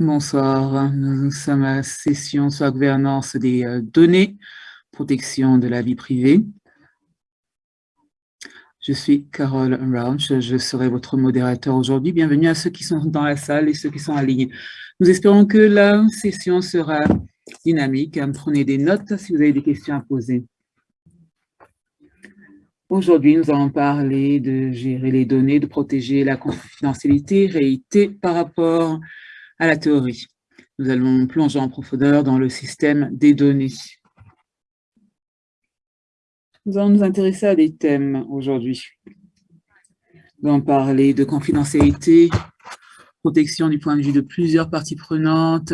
Bonsoir, nous sommes à la session sur la gouvernance des euh, données, protection de la vie privée. Je suis Carole Rounch, je serai votre modérateur aujourd'hui. Bienvenue à ceux qui sont dans la salle et ceux qui sont en ligne. Nous espérons que la session sera dynamique. Prenez des notes si vous avez des questions à poser. Aujourd'hui, nous allons parler de gérer les données, de protéger la confidentialité, réalité par rapport la théorie. Nous allons plonger en profondeur dans le système des données. Nous allons nous intéresser à des thèmes aujourd'hui. Nous allons parler de confidentialité, protection du point de vue de plusieurs parties prenantes.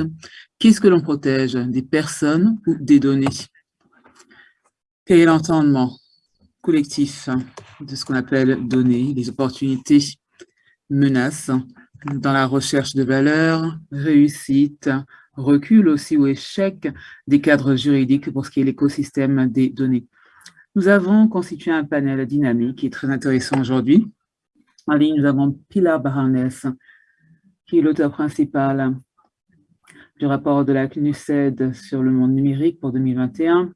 Qu'est-ce que l'on protège Des personnes ou des données? Quel est l'entendement collectif de ce qu'on appelle données, les opportunités, menaces, dans la recherche de valeur, réussite, recul aussi ou échec des cadres juridiques pour ce qui est l'écosystème des données. Nous avons constitué un panel dynamique qui est très intéressant aujourd'hui. En ligne, nous avons Pilar Barnes, qui est l'auteur principal du rapport de la CNUSED sur le monde numérique pour 2021.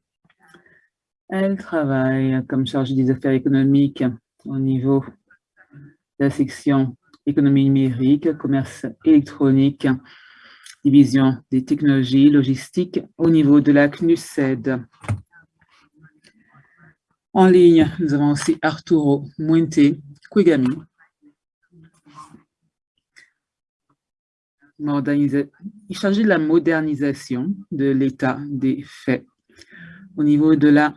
Elle travaille comme chargée des affaires économiques au niveau de la section économie numérique, commerce électronique, division des technologies logistiques au niveau de la CNUSED. En ligne, nous avons aussi Arturo Muente Kwegami, il s'agit de la modernisation de l'état des faits. Au niveau de la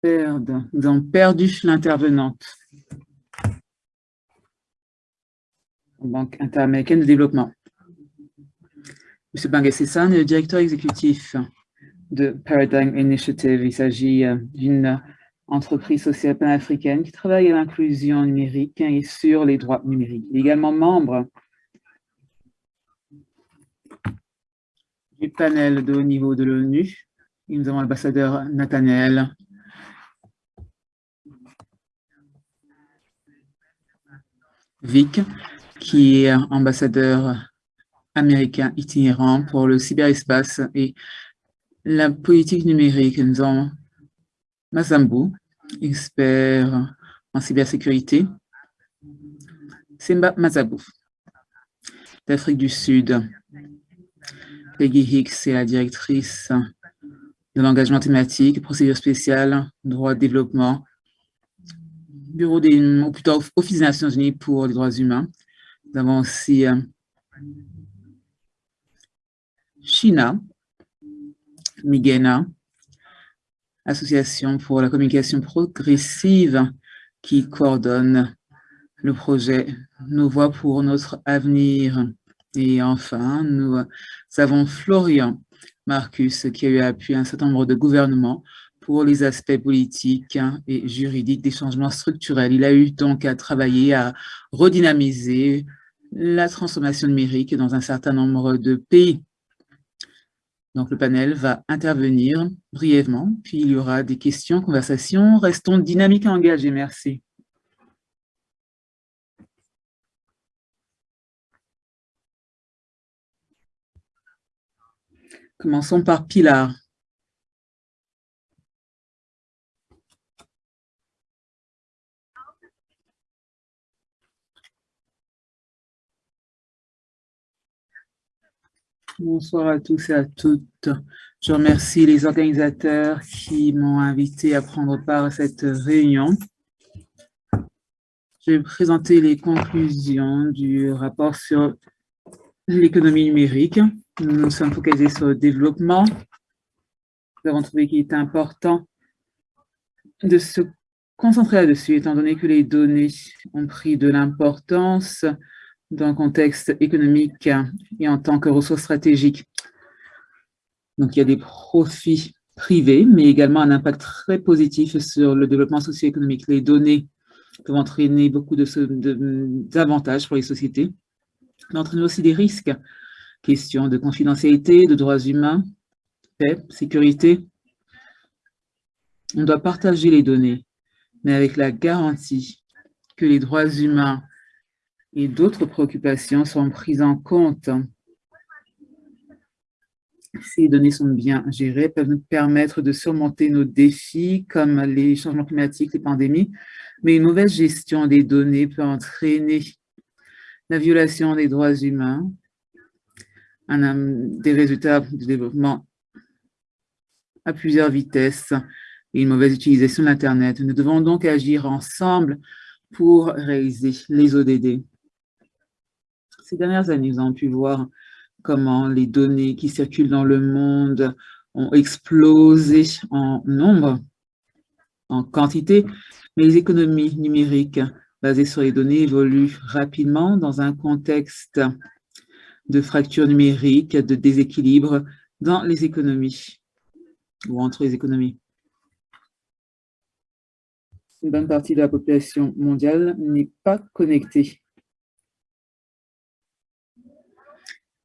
perte, nous avons perdu l'intervenante. Banque interaméricaine de développement. M. Bangassessan est le directeur exécutif de Paradigm Initiative. Il s'agit euh, d'une entreprise sociale panafricaine qui travaille à l'inclusion numérique et sur les droits numériques. Il est également membre du panel de haut niveau de l'ONU. Nous avons l'ambassadeur Nathaniel Vic, qui est ambassadeur américain itinérant pour le cyberespace et la politique numérique. Nous avons Mazambu, expert en cybersécurité. Simba Mazabou, d'Afrique du Sud. Peggy Hicks est la directrice de l'engagement thématique, procédure spéciale, droit de développement, bureau des, ou plutôt Office des Nations Unies pour les droits humains. Nous avons aussi euh, China, Migena, Association pour la communication progressive qui coordonne le projet Nos voix pour notre avenir. Et enfin, nous avons Florian Marcus qui a eu appui un certain nombre de gouvernements pour les aspects politiques et juridiques des changements structurels. Il a eu donc à travailler à redynamiser la transformation numérique dans un certain nombre de pays. Donc, le panel va intervenir brièvement, puis il y aura des questions, conversations. Restons dynamiques et engagés. Merci. Commençons par Pilar. Bonsoir à tous et à toutes. Je remercie les organisateurs qui m'ont invité à prendre part à cette réunion. Je vais présenter les conclusions du rapport sur l'économie numérique. Nous nous sommes focalisés sur le développement. Nous avons trouvé qu'il était important de se concentrer là-dessus, étant donné que les données ont pris de l'importance dans le contexte économique et en tant que ressource stratégique. Donc, il y a des profits privés, mais également un impact très positif sur le développement socio-économique. Les données peuvent entraîner beaucoup d'avantages pour les sociétés, mais entraîner aussi des risques. Question de confidentialité, de droits humains, paix, sécurité. On doit partager les données, mais avec la garantie que les droits humains et d'autres préoccupations sont prises en compte les données sont bien gérées, peuvent nous permettre de surmonter nos défis comme les changements climatiques, les pandémies, mais une mauvaise gestion des données peut entraîner la violation des droits humains, des résultats de développement à plusieurs vitesses et une mauvaise utilisation de l'Internet. Nous devons donc agir ensemble pour réaliser les ODD. Ces dernières années, nous avons pu voir comment les données qui circulent dans le monde ont explosé en nombre, en quantité, mais les économies numériques basées sur les données évoluent rapidement dans un contexte de fracture numérique, de déséquilibre dans les économies ou entre les économies. Une bonne partie de la population mondiale n'est pas connectée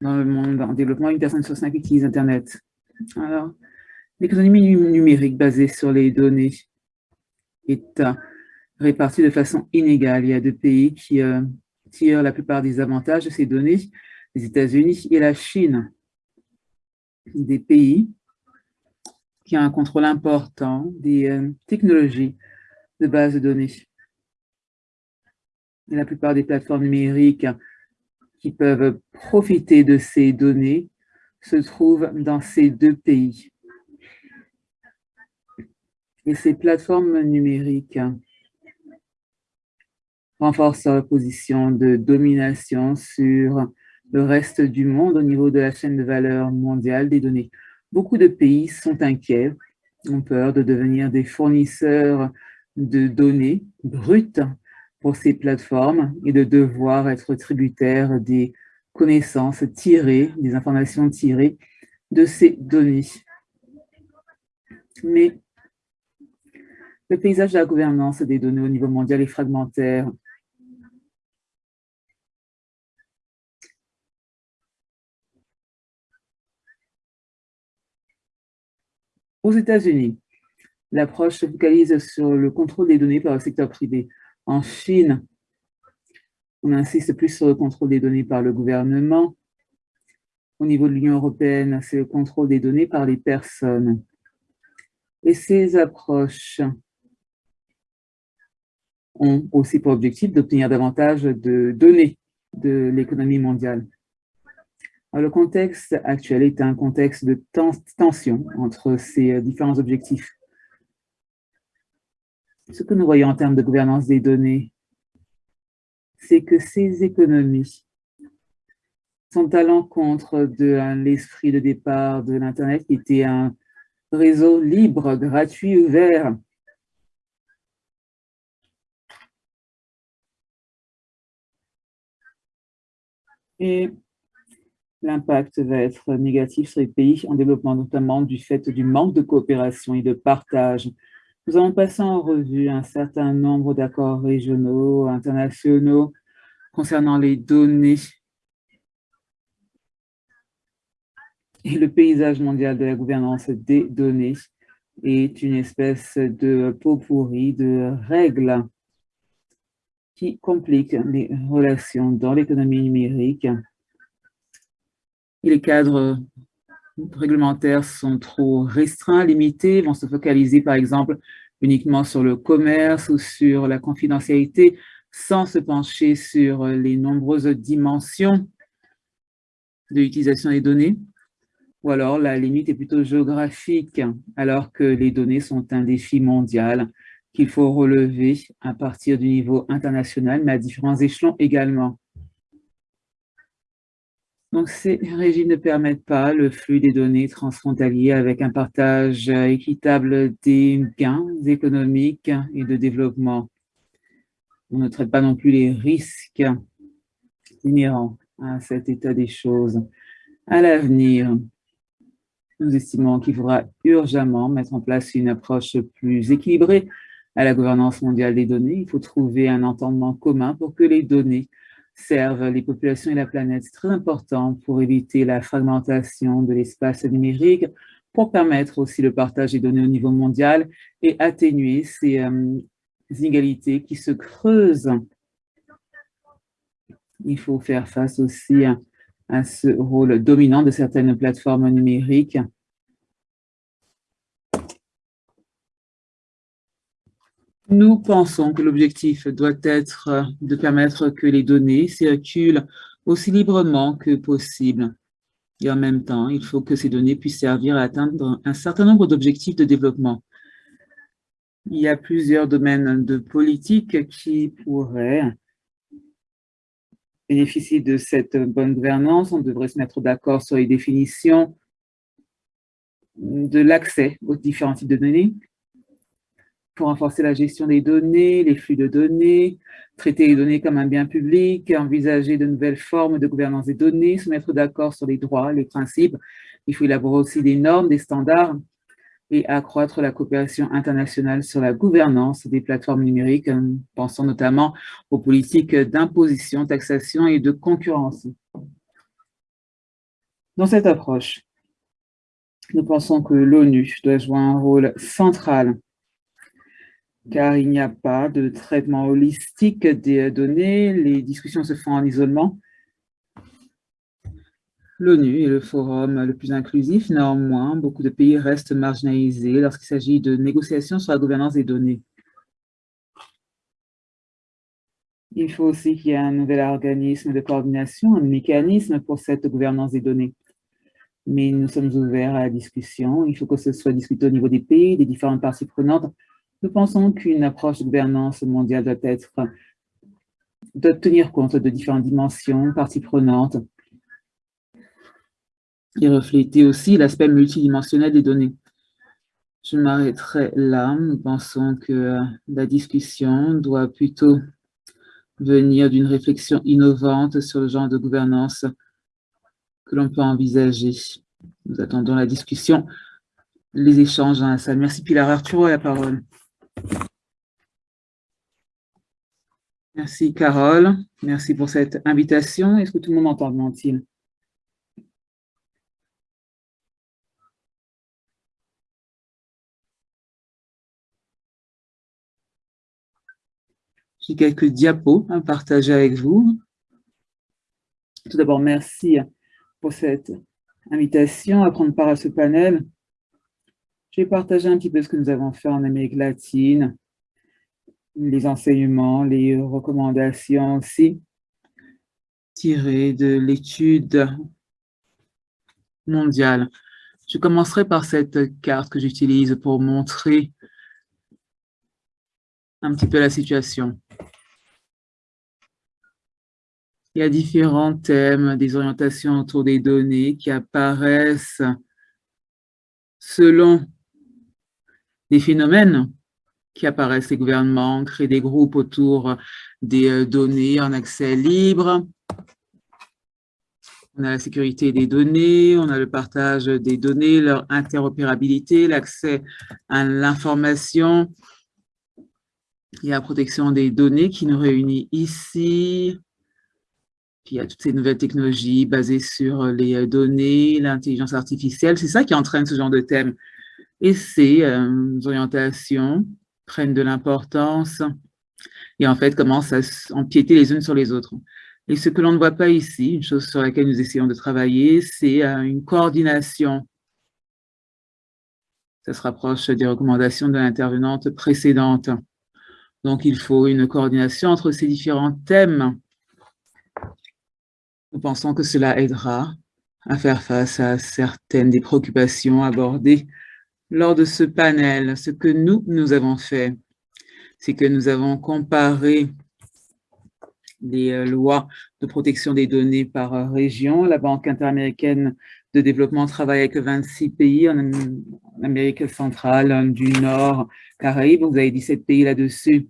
dans le monde en développement, une personne sur cinq utilise Internet. Alors, l'économie numérique basée sur les données est euh, répartie de façon inégale. Il y a deux pays qui euh, tirent la plupart des avantages de ces données, les États-Unis et la Chine. Des pays qui ont un contrôle important des euh, technologies de base de données. Et la plupart des plateformes numériques qui peuvent profiter de ces données se trouvent dans ces deux pays. Et ces plateformes numériques renforcent leur position de domination sur le reste du monde au niveau de la chaîne de valeur mondiale des données. Beaucoup de pays sont inquiets, ont peur de devenir des fournisseurs de données brutes pour ces plateformes et de devoir être tributaire des connaissances tirées, des informations tirées de ces données. Mais le paysage de la gouvernance des données au niveau mondial est fragmentaire. Aux États-Unis, l'approche se focalise sur le contrôle des données par le secteur privé. En Chine, on insiste plus sur le contrôle des données par le gouvernement. Au niveau de l'Union européenne, c'est le contrôle des données par les personnes. Et ces approches ont aussi pour objectif d'obtenir davantage de données de l'économie mondiale. le contexte actuel est un contexte de tension entre ces différents objectifs. Ce que nous voyons en termes de gouvernance des données, c'est que ces économies sont à l'encontre de l'esprit de départ de l'Internet qui était un réseau libre, gratuit, ouvert. Et l'impact va être négatif sur les pays en développement, notamment du fait du manque de coopération et de partage nous avons passé en revue un certain nombre d'accords régionaux, internationaux concernant les données et le paysage mondial de la gouvernance des données est une espèce de pot pourri de règles qui compliquent les relations dans l'économie numérique. Et les cadres réglementaires sont trop restreints, limités, vont se focaliser par exemple uniquement sur le commerce ou sur la confidentialité sans se pencher sur les nombreuses dimensions de l'utilisation des données. Ou alors la limite est plutôt géographique, alors que les données sont un défi mondial qu'il faut relever à partir du niveau international, mais à différents échelons également. Donc, ces régimes ne permettent pas le flux des données transfrontaliers avec un partage équitable des gains économiques et de développement. On ne traite pas non plus les risques inhérents à cet état des choses. À l'avenir, nous estimons qu'il faudra urgemment mettre en place une approche plus équilibrée à la gouvernance mondiale des données. Il faut trouver un entendement commun pour que les données servent les populations et la planète. C'est très important pour éviter la fragmentation de l'espace numérique, pour permettre aussi le partage des données au niveau mondial et atténuer ces euh, inégalités qui se creusent. Il faut faire face aussi à ce rôle dominant de certaines plateformes numériques. Nous pensons que l'objectif doit être de permettre que les données circulent aussi librement que possible. Et en même temps, il faut que ces données puissent servir à atteindre un certain nombre d'objectifs de développement. Il y a plusieurs domaines de politique qui pourraient bénéficier de cette bonne gouvernance. On devrait se mettre d'accord sur les définitions de l'accès aux différents types de données pour renforcer la gestion des données, les flux de données, traiter les données comme un bien public, envisager de nouvelles formes de gouvernance des données, se mettre d'accord sur les droits, les principes. Il faut élaborer aussi des normes, des standards et accroître la coopération internationale sur la gouvernance des plateformes numériques, pensant notamment aux politiques d'imposition, taxation et de concurrence. Dans cette approche, nous pensons que l'ONU doit jouer un rôle central car il n'y a pas de traitement holistique des données, les discussions se font en isolement. L'ONU est le forum le plus inclusif, néanmoins, beaucoup de pays restent marginalisés lorsqu'il s'agit de négociations sur la gouvernance des données. Il faut aussi qu'il y ait un nouvel organisme de coordination, un mécanisme pour cette gouvernance des données. Mais nous sommes ouverts à la discussion. Il faut que ce soit discuté au niveau des pays, des différentes parties prenantes, nous pensons qu'une approche de gouvernance mondiale doit être tenir compte de différentes dimensions, parties prenantes, et refléter aussi l'aspect multidimensionnel des données. Je m'arrêterai là. Nous pensons que la discussion doit plutôt venir d'une réflexion innovante sur le genre de gouvernance que l'on peut envisager. Nous attendons la discussion, les échanges dans la salle. Merci Pilar Arturo, la parole. Merci Carole, merci pour cette invitation. Est-ce que tout le monde entend, J'ai quelques diapos à partager avec vous. Tout d'abord, merci pour cette invitation à prendre part à ce panel. Je vais partager un petit peu ce que nous avons fait en Amérique latine, les enseignements, les recommandations aussi, tirées de l'étude mondiale. Je commencerai par cette carte que j'utilise pour montrer un petit peu la situation. Il y a différents thèmes, des orientations autour des données qui apparaissent selon des phénomènes qui apparaissent. Les gouvernements créent des groupes autour des euh, données en accès libre. On a la sécurité des données, on a le partage des données, leur interopérabilité, l'accès à l'information. A la protection des données qui nous réunit ici. Puis il y a toutes ces nouvelles technologies basées sur les euh, données, l'intelligence artificielle. C'est ça qui entraîne ce genre de thème et ces euh, orientations prennent de l'importance et en fait commencent à empiéter les unes sur les autres. Et ce que l'on ne voit pas ici, une chose sur laquelle nous essayons de travailler, c'est euh, une coordination. Ça se rapproche des recommandations de l'intervenante précédente. Donc, il faut une coordination entre ces différents thèmes. Nous pensons que cela aidera à faire face à certaines des préoccupations abordées lors de ce panel, ce que nous, avons fait, c'est que nous avons comparé les euh, lois de protection des données par euh, région. La Banque interaméricaine de développement travaille avec 26 pays en Amérique centrale, du Nord, Caraïbes. Vous avez 17 pays là-dessus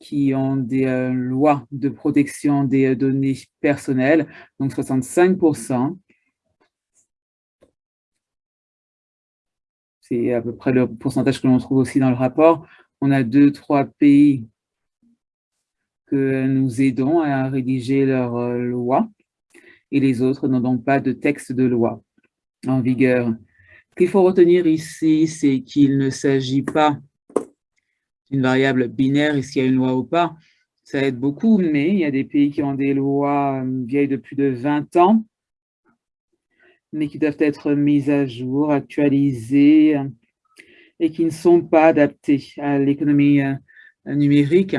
qui ont des euh, lois de protection des données personnelles, donc 65 c'est à peu près le pourcentage que l'on trouve aussi dans le rapport. On a deux, trois pays que nous aidons à rédiger leurs euh, lois et les autres n'ont donc pas de texte de loi en vigueur. Ce qu'il faut retenir ici, c'est qu'il ne s'agit pas d'une variable binaire, est-ce qu'il y a une loi ou pas. Ça aide beaucoup, mais il y a des pays qui ont des lois euh, vieilles de plus de 20 ans mais qui doivent être mises à jour, actualisées, et qui ne sont pas adaptées à l'économie euh, numérique.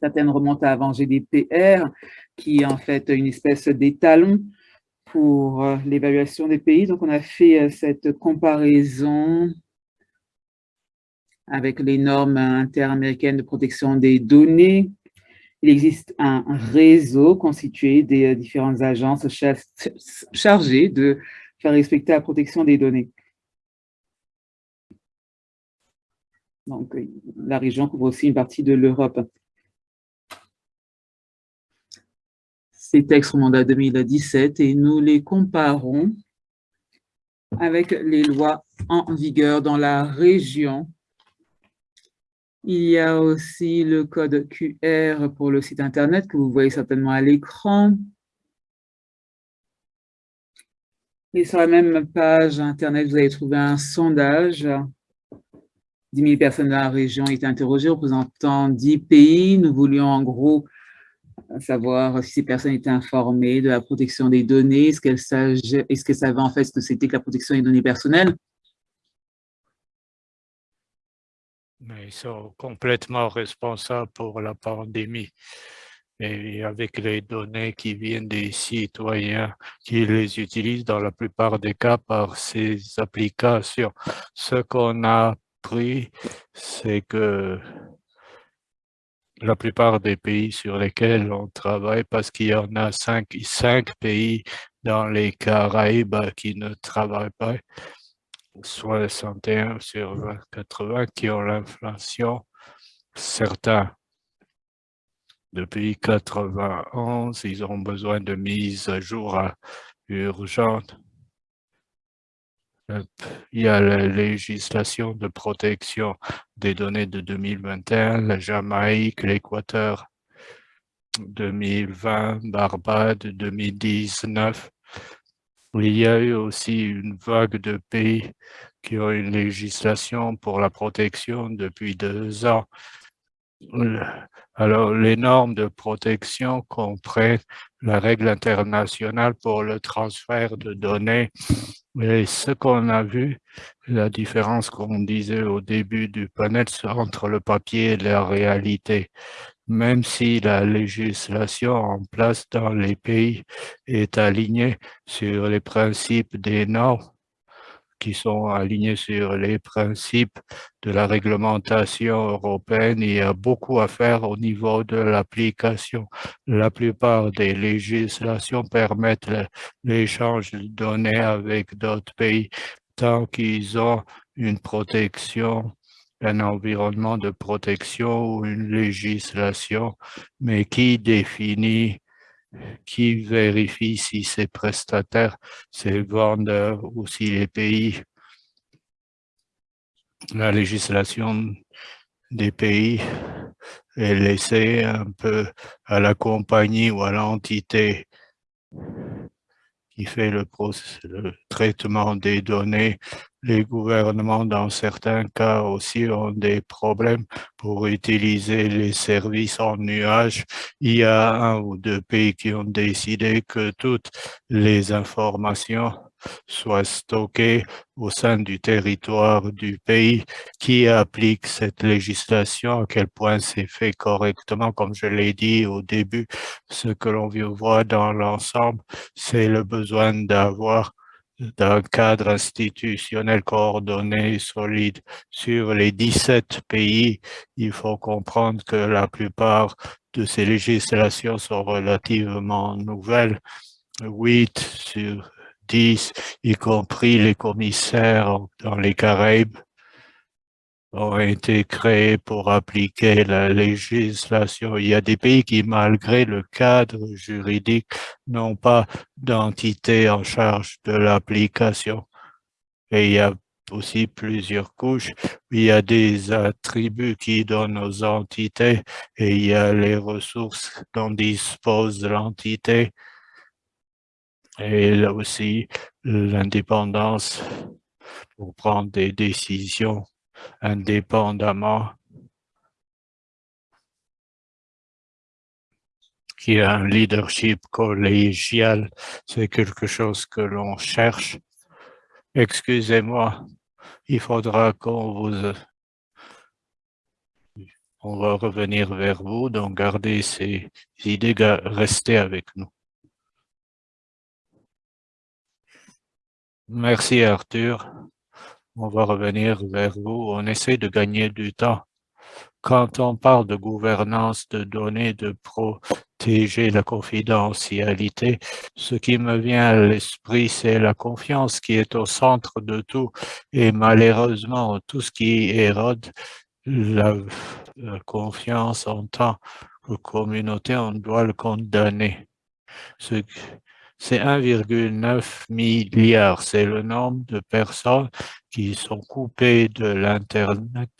Certaines remontent avant GDPR, qui est en fait une espèce d'étalon pour euh, l'évaluation des pays. Donc, on a fait euh, cette comparaison avec les normes interaméricaines de protection des données. Il existe un réseau constitué des différentes agences chargées de faire respecter la protection des données. Donc, la région couvre aussi une partie de l'Europe. Ces textes remontent à 2017 et nous les comparons avec les lois en vigueur dans la région. Il y a aussi le code QR pour le site Internet que vous voyez certainement à l'écran. Et sur la même page Internet, vous allez trouver un sondage 10 000 personnes de la région ont été interrogées, représentant 10 pays. Nous voulions en gros savoir si ces personnes étaient informées de la protection des données, est-ce qu'elles est savaient en fait ce que c'était que la protection des données personnelles. Ils sont complètement responsables pour la pandémie. Et avec les données qui viennent des citoyens qui les utilisent dans la plupart des cas par ces applications. Ce qu'on a c'est que la plupart des pays sur lesquels on travaille, parce qu'il y en a cinq, cinq pays dans les Caraïbes qui ne travaillent pas, 61 sur 80 qui ont l'inflation, certains depuis 91, ils ont besoin de mise à jour urgente il y a la législation de protection des données de 2021, la Jamaïque, l'Équateur 2020, Barbade 2019. Il y a eu aussi une vague de pays qui ont une législation pour la protection depuis deux ans. Alors, les normes de protection comprennent la règle internationale pour le transfert de données et ce qu'on a vu, la différence qu'on disait au début du panel entre le papier et la réalité, même si la législation en place dans les pays est alignée sur les principes des normes, qui sont alignés sur les principes de la réglementation européenne. Il y a beaucoup à faire au niveau de l'application. La plupart des législations permettent l'échange de données avec d'autres pays tant qu'ils ont une protection un environnement de protection ou une législation, mais qui définit qui vérifie si ces prestataires, ces vendeurs ou si les pays, la législation des pays est laissée un peu à la compagnie ou à l'entité qui fait le, le, traitement des données. Les gouvernements, dans certains cas aussi, ont des problèmes pour utiliser les services en nuage. Il y a un ou deux pays qui ont décidé que toutes les informations soient stockées au sein du territoire du pays qui applique cette législation, à quel point c'est fait correctement, comme je l'ai dit au début, ce que l'on voit dans l'ensemble, c'est le besoin d'avoir d'un cadre institutionnel coordonné solide. Sur les 17 pays, il faut comprendre que la plupart de ces législations sont relativement nouvelles. 8 sur 10, y compris les commissaires dans les Caraïbes, ont été créés pour appliquer la législation. Il y a des pays qui, malgré le cadre juridique, n'ont pas d'entité en charge de l'application. Et il y a aussi plusieurs couches. Il y a des attributs qui donnent aux entités et il y a les ressources dont dispose l'entité. Et là aussi, l'indépendance pour prendre des décisions indépendamment qu'il y a un leadership collégial, c'est quelque chose que l'on cherche. Excusez-moi, il faudra qu'on vous... On va revenir vers vous, donc gardez ces idées, restez avec nous. Merci Arthur. On va revenir vers vous. On essaie de gagner du temps. Quand on parle de gouvernance de données, de protéger la confidentialité, ce qui me vient à l'esprit, c'est la confiance qui est au centre de tout. Et malheureusement, tout ce qui érode la, confiance en tant que communauté, on doit le condamner. C'est 1,9 milliard. C'est le nombre de personnes qui sont coupées de l'Internet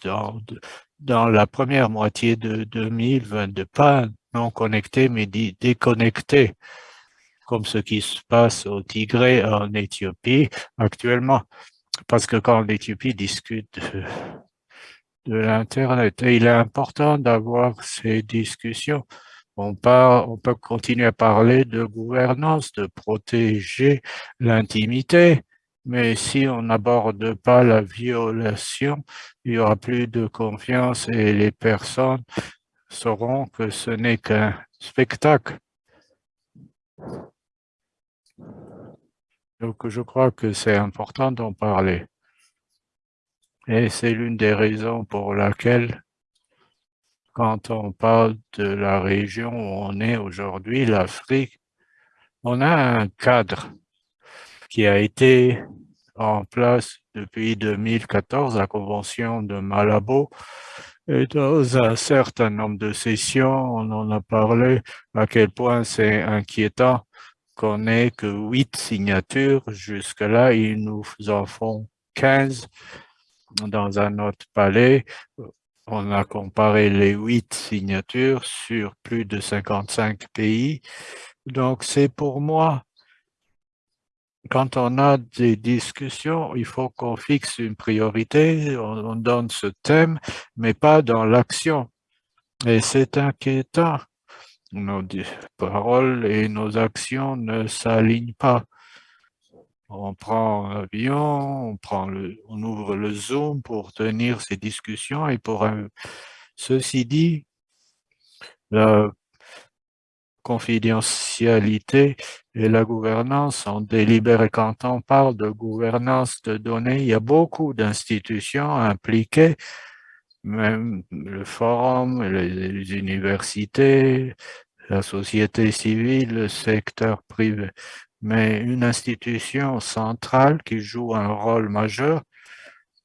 dans, la première moitié de 2022. Pas non connectés, mais déconnectés, comme ce qui se passe au Tigré en Éthiopie actuellement. Parce que quand l'Éthiopie discute de l'Internet, il est important d'avoir ces discussions on, peut continuer à parler de gouvernance, de protéger l'intimité, mais si on n'aborde pas la violation, il n'y aura plus de confiance et les personnes sauront que ce n'est qu'un spectacle. Donc, je crois que c'est important d'en parler. Et c'est l'une des raisons pour laquelle quand on parle de la région où on est aujourd'hui, l'Afrique, on a un cadre qui a été en place depuis 2014, la Convention de Malabo, et dans un certain nombre de sessions, on en a parlé à quel point c'est inquiétant qu'on n'ait que huit signatures. Jusque-là, ils nous en font 15 dans un autre palais on a comparé les huit signatures sur plus de 55 pays. Donc, c'est pour moi, quand on a des discussions, il faut qu'on fixe une priorité, on, donne ce thème, mais pas dans l'action. Et c'est inquiétant. Nos paroles et nos actions ne s'alignent pas on prend l'avion, on, prend le, on ouvre le Zoom pour tenir ces discussions et pour ceci dit, la confidentialité et la gouvernance sont délibérées. Quand on parle de gouvernance de données, il y a beaucoup d'institutions impliquées, même le forum, les universités, la société civile, le secteur privé mais une institution centrale qui joue un rôle majeur,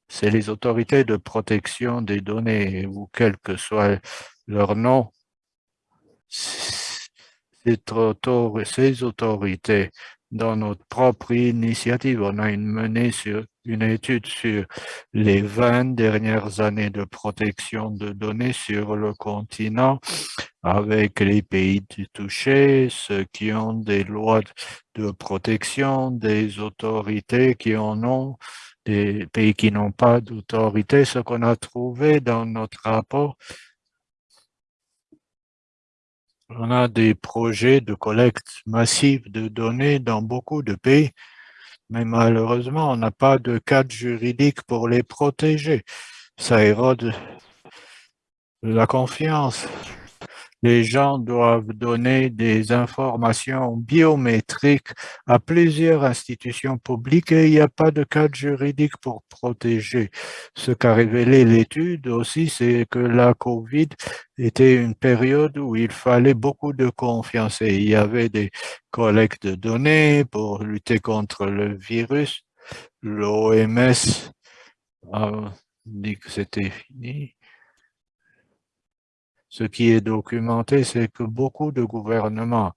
c'est les autorités de protection des données, ou quel que soit leur nom. Ces autorités, dans notre propre initiative, on a une menée sur une étude sur les 20 dernières années de protection de données sur le continent avec les pays touchés, ceux qui ont des lois de protection, des autorités qui en ont, des pays qui n'ont pas d'autorité. Ce qu'on a trouvé dans notre rapport, on a des projets de collecte massive de données dans beaucoup de pays mais malheureusement, on n'a pas de cadre juridique pour les protéger. Ça érode la confiance. Les gens doivent donner des informations biométriques à plusieurs institutions publiques et il n'y a pas de cadre juridique pour protéger. Ce qu'a révélé l'étude aussi, c'est que la COVID était une période où il fallait beaucoup de confiance et il y avait des collectes de données pour lutter contre le virus. L'OMS a dit que c'était fini. Ce qui est documenté, c'est que beaucoup de gouvernements,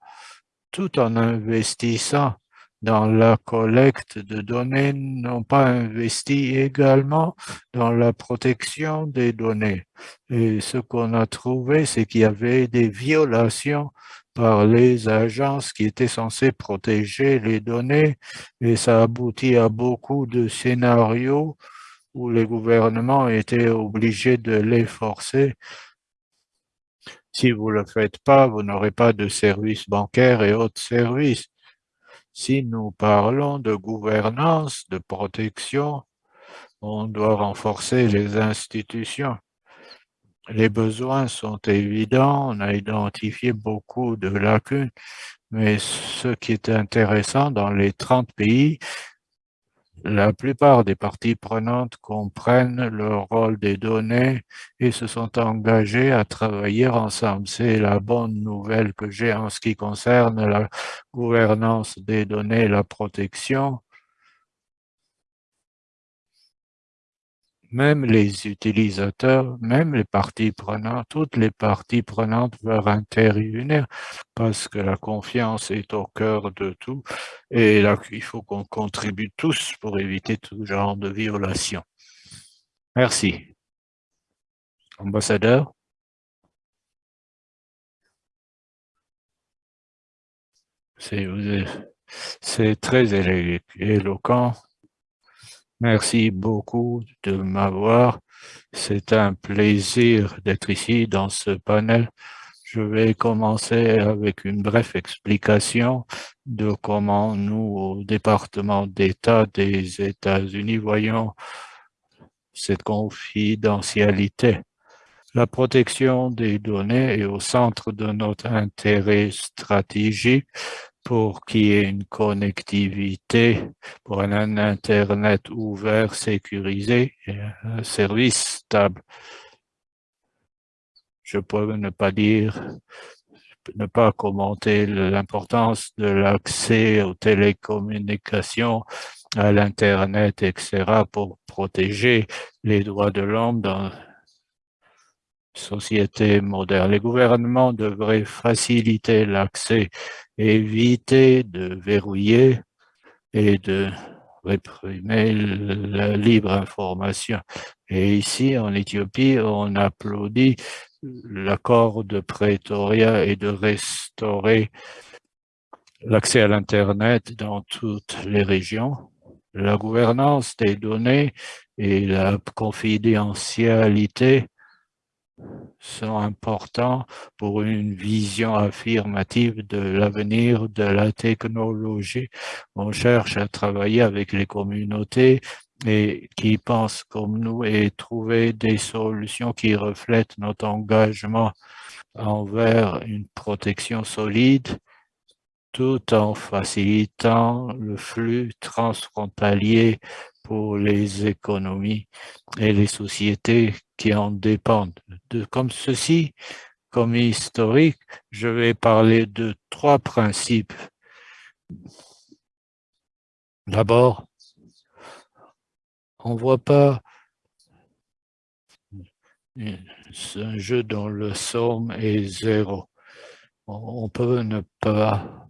tout en investissant dans la collecte de données, n'ont pas investi également dans la protection des données. Et ce qu'on a trouvé, c'est qu'il y avait des violations par les agences qui étaient censées protéger les données et ça aboutit à beaucoup de scénarios où les gouvernements étaient obligés de les forcer. Si vous ne le faites pas, vous n'aurez pas de services bancaires et autres services. Si nous parlons de gouvernance, de protection, on doit renforcer les institutions. Les besoins sont évidents, on a identifié beaucoup de lacunes, mais ce qui est intéressant dans les 30 pays, la plupart des parties prenantes comprennent le rôle des données et se sont engagés à travailler ensemble. C'est la bonne nouvelle que j'ai en ce qui concerne la gouvernance des données et la protection. Même les utilisateurs, même les parties prenantes, toutes les parties prenantes veulent intervenir parce que la confiance est au cœur de tout et il faut qu'on contribue tous pour éviter tout genre de violation. Merci. Ambassadeur? C'est très éloquent. Merci beaucoup de m'avoir. C'est un plaisir d'être ici dans ce panel. Je vais commencer avec une brève explication de comment nous, au département d'État des États-Unis, voyons cette confidentialité. La protection des données est au centre de notre intérêt stratégique pour qu'il y ait une connectivité, pour un Internet ouvert, sécurisé et un service stable. Je peux ne pas dire, ne pas commenter l'importance de l'accès aux télécommunications, à l'Internet, etc., pour protéger les droits de l'homme dans société moderne. Les gouvernements devraient faciliter l'accès, éviter de verrouiller et de réprimer la libre information. Et ici, en Éthiopie, on applaudit l'accord de Pretoria et de restaurer l'accès à l'Internet dans toutes les régions. La gouvernance des données et la confidentialité sont importants pour une vision affirmative de l'avenir de la technologie. On cherche à travailler avec les communautés et qui pensent comme nous et trouver des solutions qui reflètent notre engagement envers une protection solide tout en facilitant le flux transfrontalier pour les économies et les sociétés qui en dépendent. De, comme ceci, comme historique, je vais parler de trois principes. D'abord, on ne voit pas un jeu dont le somme est zéro. On peut ne pas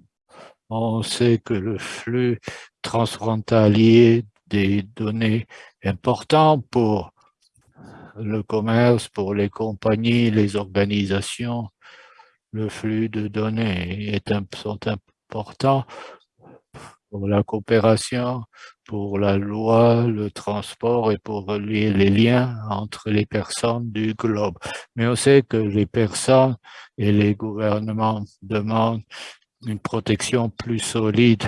on sait que le flux transfrontalier des données important pour le commerce, pour les compagnies, les organisations, le flux de données est, sont importants pour la coopération, pour la loi, le transport et pour relier les liens entre les personnes du globe. Mais on sait que les personnes et les gouvernements demandent une protection plus solide.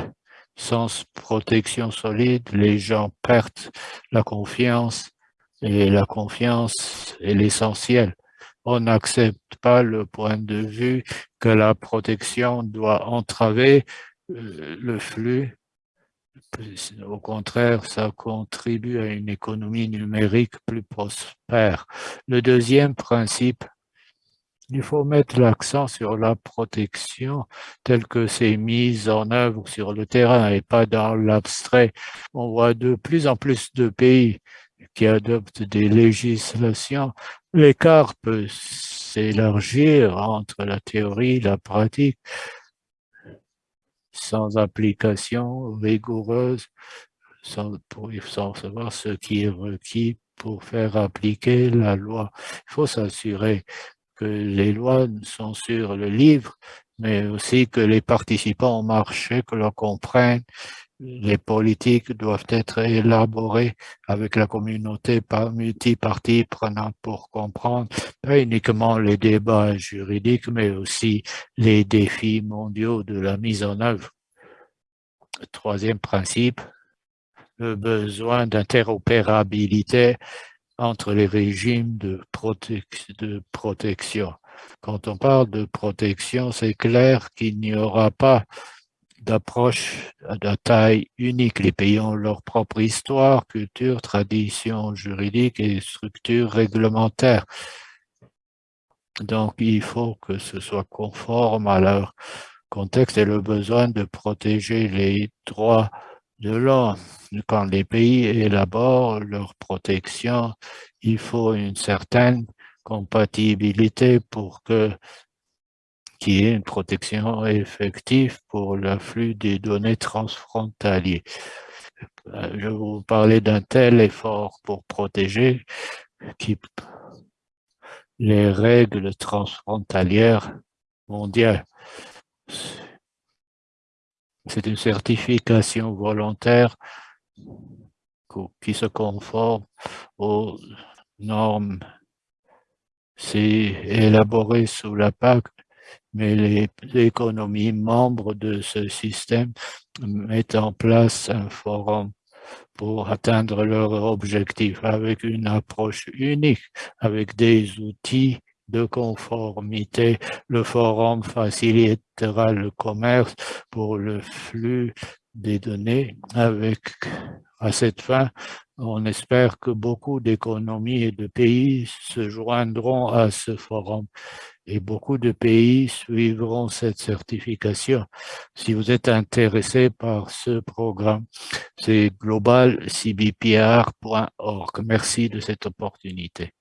Sans protection solide, les gens perdent la confiance et la confiance est l'essentiel. On n'accepte pas le point de vue que la protection doit entraver euh, le flux. Au contraire, ça contribue à une économie numérique plus prospère. Le deuxième principe il faut mettre l'accent sur la protection telle que c'est mise en œuvre sur le terrain et pas dans l'abstrait. On voit de plus en plus de pays qui adoptent des législations. L'écart peut s'élargir entre la théorie et la pratique sans application rigoureuse, sans, pour, sans savoir ce qui est requis pour faire appliquer la loi. Il faut s'assurer que les lois sont sur le livre, mais aussi que les participants au marché, que l'on comprenne les politiques doivent être élaborées avec la communauté par multi-parties prenantes pour comprendre pas uniquement les débats juridiques, mais aussi les défis mondiaux de la mise en œuvre. Troisième principe, le besoin d'interopérabilité entre les régimes de, protection. Quand on parle de protection, c'est clair qu'il n'y aura pas d'approche de taille unique. Les pays ont leur propre histoire, culture, tradition juridique et structure réglementaire. Donc, il faut que ce soit conforme à leur contexte et le besoin de protéger les droits de l'homme. Quand les pays élaborent leur protection, il faut une certaine compatibilité pour que qui est une protection effective pour l'afflux des données transfrontaliers. Euh, je vous parler d'un tel effort pour protéger qui, les règles transfrontalières mondiales. C'est une certification volontaire qui se conforme aux normes. C'est élaboré sous la PAC mais les économies membres de ce système mettent en place un forum pour atteindre leur objectif avec une approche unique, avec des outils de conformité. Le forum facilitera le commerce pour le flux des données avec, à cette fin, on espère que beaucoup d'économies et de pays se joindront à ce forum et beaucoup de pays suivront cette certification. Si vous êtes intéressé par ce programme, c'est globalcbpr.org. Merci de cette opportunité.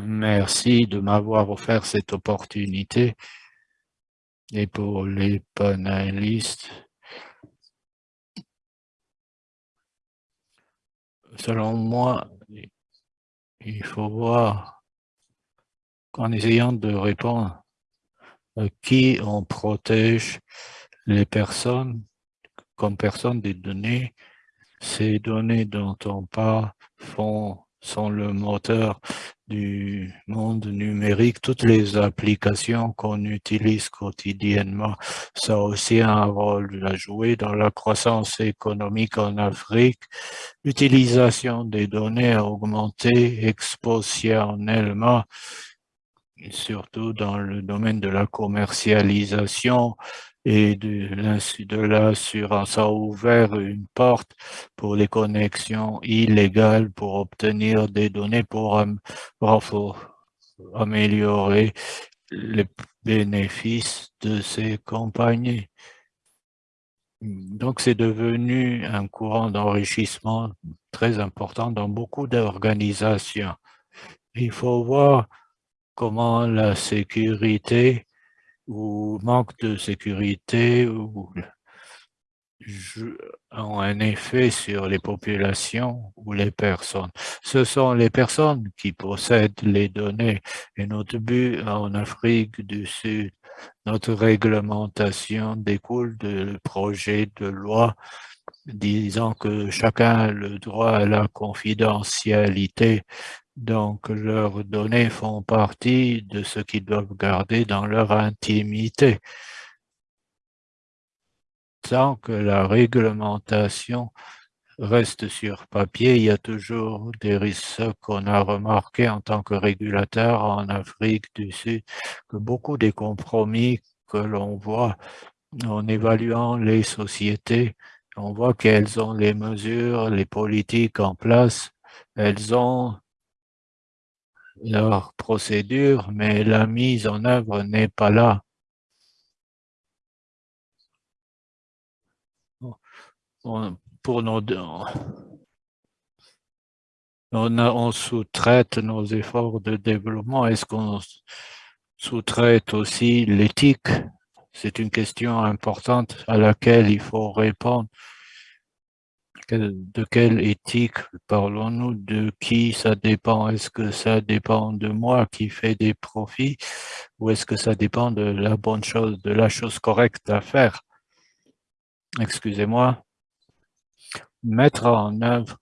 Merci de m'avoir offert cette opportunité et pour les panélistes. Selon moi, il faut voir qu'en essayant de répondre à qui on protège les personnes comme personnes des données, ces données dont on parle font sont le moteur du monde numérique, toutes les applications qu'on utilise quotidiennement, ça a aussi un rôle à jouer dans la croissance économique en Afrique. L'utilisation des données a augmenté exponentiellement, surtout dans le domaine de la commercialisation et de l'assurance a ouvert une porte pour les connexions illégales pour obtenir des données pour, améliorer les bénéfices de ces compagnies. Donc, c'est devenu un courant d'enrichissement très important dans beaucoup d'organisations. Il faut voir comment la sécurité ou manque de sécurité ou ont un effet sur les populations ou les personnes. Ce sont les personnes qui possèdent les données et notre but en Afrique du Sud, notre réglementation découle du projet de loi disant que chacun a le droit à la confidentialité donc, leurs données font partie de ce qu'ils doivent garder dans leur intimité. Tant que la réglementation reste sur papier, il y a toujours des risques qu'on a remarqué en tant que régulateur en Afrique du Sud, que beaucoup des compromis que l'on voit en évaluant les sociétés, on voit qu'elles ont les mesures, les politiques en place, elles ont leur procédure, mais la mise en œuvre n'est pas là. pour nos on, on sous-traite nos efforts de développement. Est-ce qu'on sous-traite aussi l'éthique? C'est une question importante à laquelle il faut répondre. De quelle éthique parlons-nous De qui ça dépend? Est-ce que ça dépend de moi qui fait des profits ou est-ce que ça dépend de la bonne chose, de la chose correcte à faire? Excusez-moi. Mettre en œuvre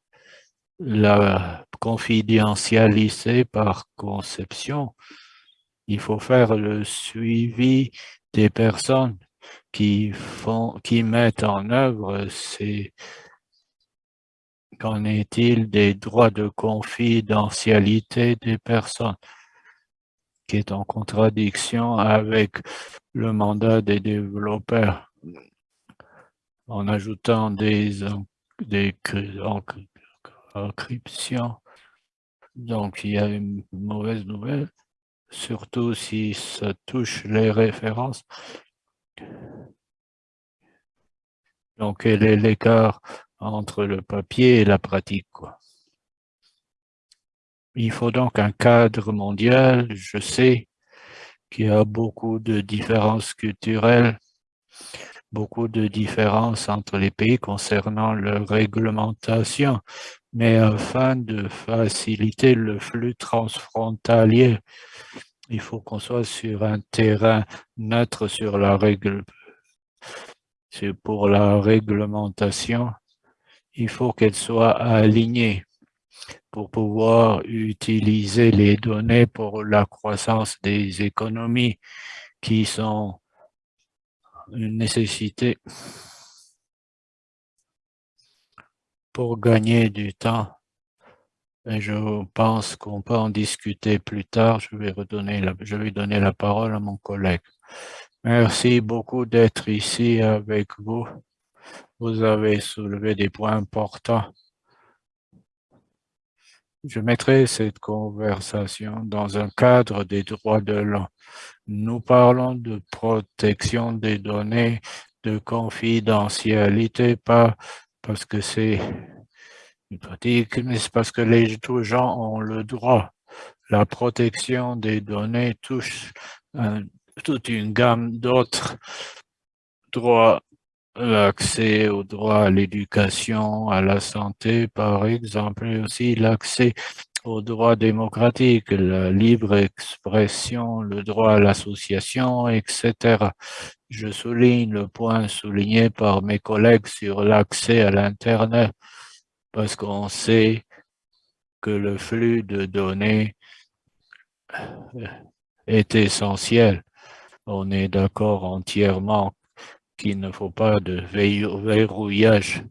la confidentialité par conception, il faut faire le suivi des personnes qui font, qui mettent en œuvre ces Qu'en est-il des droits de confidentialité des personnes qui est en contradiction avec le mandat des développeurs? En ajoutant des, des encryptions. Donc, il y a une mauvaise nouvelle, surtout si ça touche les références. Donc, quel est l'écart entre le papier et la pratique quoi. Il faut donc un cadre mondial. Je sais qu'il y a beaucoup de différences culturelles beaucoup de différences entre les pays concernant leur réglementation, mais afin de faciliter le flux transfrontalier, il faut qu'on soit sur un terrain neutre sur la règle. C'est pour la réglementation, il faut qu'elle soit alignée pour pouvoir utiliser les données pour la croissance des économies qui sont une nécessité pour gagner du temps. Je pense qu'on peut en discuter plus tard. Je vais, redonner je vais donner la parole à mon collègue. Merci beaucoup d'être ici avec vous. Vous avez soulevé des points importants. Je mettrai cette conversation dans un cadre des droits de l'homme. Nous parlons de protection des données, de confidentialité, pas parce que c'est une pratique, mais c'est parce que les gens ont le droit. La protection des données touche toute une gamme d'autres droits l'accès au droit à l'éducation, à la santé, par exemple, et aussi l'accès aux droits démocratiques, la libre expression, le droit à l'association, etc. Je souligne le point souligné par mes collègues sur l'accès à l'Internet, parce qu'on sait que le flux de données est essentiel. On est d'accord entièrement qu'il ne faut pas de verrouillage.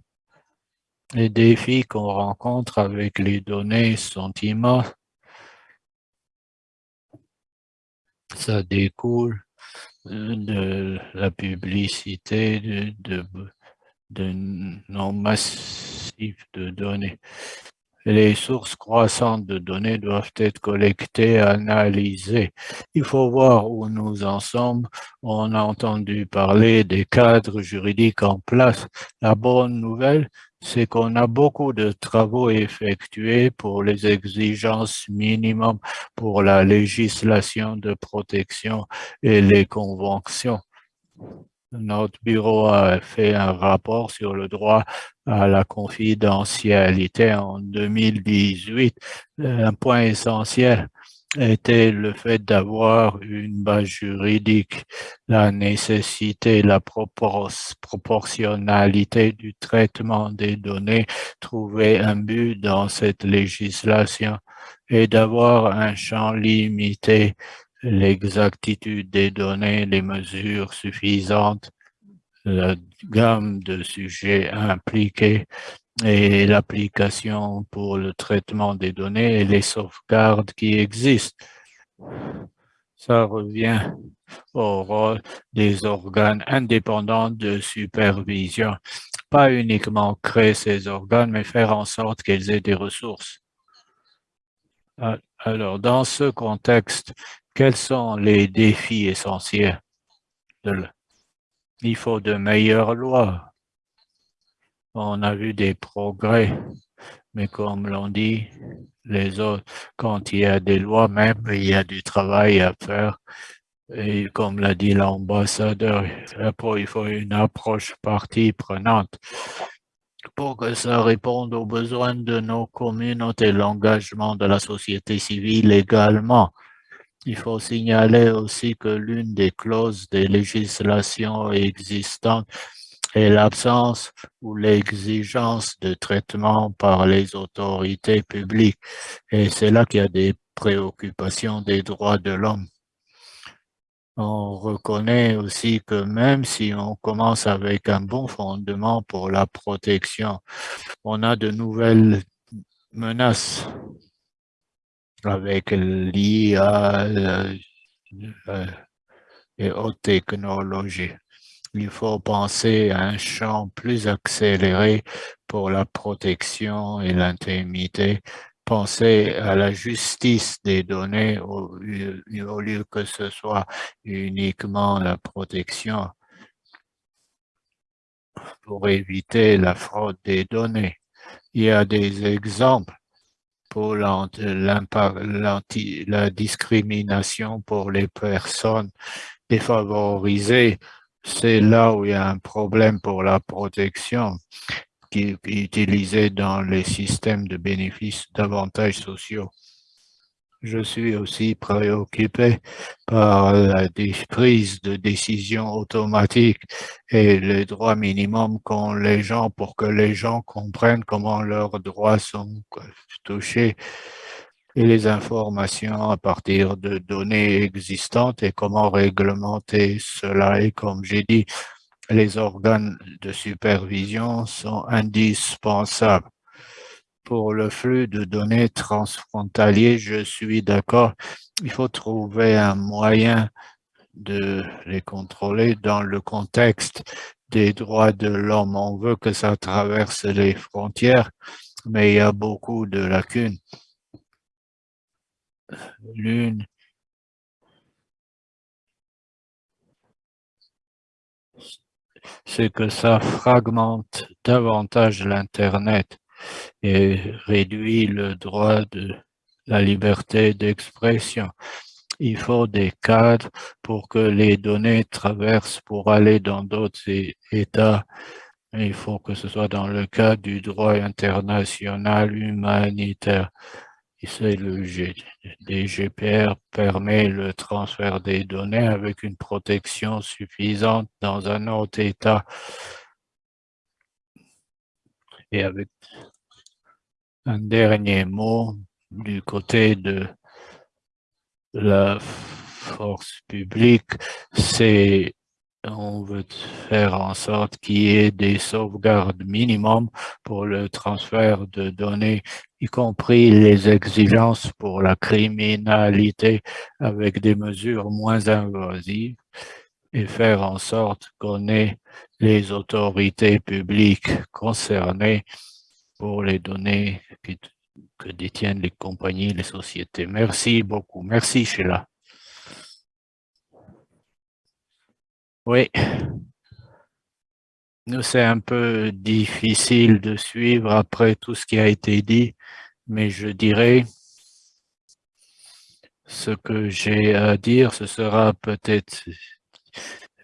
Les défis qu'on rencontre avec les données sont immenses. Ça découle de la publicité, de, de, de massif de données. Les sources croissantes de données doivent être collectées, analysées. Il faut voir où nous en sommes. On a entendu parler des cadres juridiques en place. La bonne nouvelle, c'est qu'on a beaucoup de travaux effectués pour les exigences minimum pour la législation de protection et les conventions. Notre bureau a fait un rapport sur le droit à la confidentialité en 2018. Un point essentiel était le fait d'avoir une base juridique, la nécessité, la proportionnalité du traitement des données, trouver un but dans cette législation et d'avoir un champ limité l'exactitude des données, les mesures suffisantes, la gamme de sujets impliqués et l'application pour le traitement des données et les sauvegardes qui existent. Ça revient au rôle des organes indépendants de supervision. Pas uniquement créer ces organes, mais faire en sorte qu'ils aient des ressources. Alors, dans ce contexte, quels sont les défis essentiels Il faut de meilleures lois. On a vu des progrès, mais comme l'on dit, les autres, quand il y a des lois même, il y a du travail à faire Et comme l'a dit l'ambassadeur, il faut une approche partie prenante pour que ça réponde aux besoins de nos communautés, l'engagement de la société civile également. Il faut signaler aussi que l'une des clauses des législations existantes est l'absence ou l'exigence de traitement par les autorités publiques. Et c'est là qu'il y a des préoccupations des droits de l'homme on reconnaît aussi que même si on commence avec un bon fondement pour la protection, on a de nouvelles menaces avec l'IA euh, euh, et haute technologies. Il faut penser à un champ plus accéléré pour la protection et l'intimité penser à la justice des données au, lieu que ce soit uniquement la protection pour éviter la fraude des données. Il y a des exemples pour la discrimination pour les personnes défavorisées. C'est là où il y a un problème pour la protection qui est utilisé dans les systèmes de bénéfices d'avantages sociaux. Je suis aussi préoccupé par la prise de décision automatique et les droits minimums qu'ont les gens pour que les gens comprennent comment leurs droits sont touchés et les informations à partir de données existantes et comment réglementer cela. Et comme j'ai dit, les organes de supervision sont indispensables. Pour le flux de données transfrontaliers, je suis d'accord, il faut trouver un moyen de les contrôler dans le contexte des droits de l'homme. On veut que ça traverse les frontières, mais il y a beaucoup de lacunes. L'une c'est que ça fragmente davantage l'Internet et réduit le droit de la liberté d'expression. Il faut des cadres pour que les données traversent pour aller dans d'autres États. Il faut que ce soit dans le cadre du droit international humanitaire le DGPR permet le transfert des données avec une protection suffisante dans un autre État et avec un dernier mot du côté de la force publique, c'est on veut faire en sorte qu'il y ait des sauvegardes minimum pour le transfert de données, y compris les exigences pour la criminalité avec des mesures moins invasives et faire en sorte qu'on ait les autorités publiques concernées pour les données que détiennent les compagnies, les sociétés. Merci beaucoup. Merci, Sheila. Oui. Nous, c'est un peu difficile de suivre après tout ce qui a été dit, mais je dirais ce que j'ai à dire, ce sera peut-être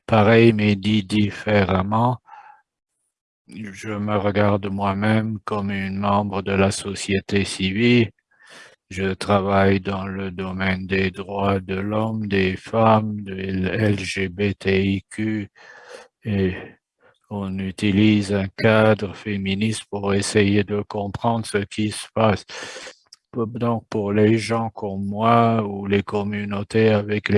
pareil, mais dit différemment. Je me regarde moi-même comme une membre de la société civile je travaille dans le domaine des droits de l'homme, des femmes, de LGBTIQ et on utilise un cadre féministe pour essayer de comprendre ce qui se passe. Donc, pour les gens comme moi ou les communautés avec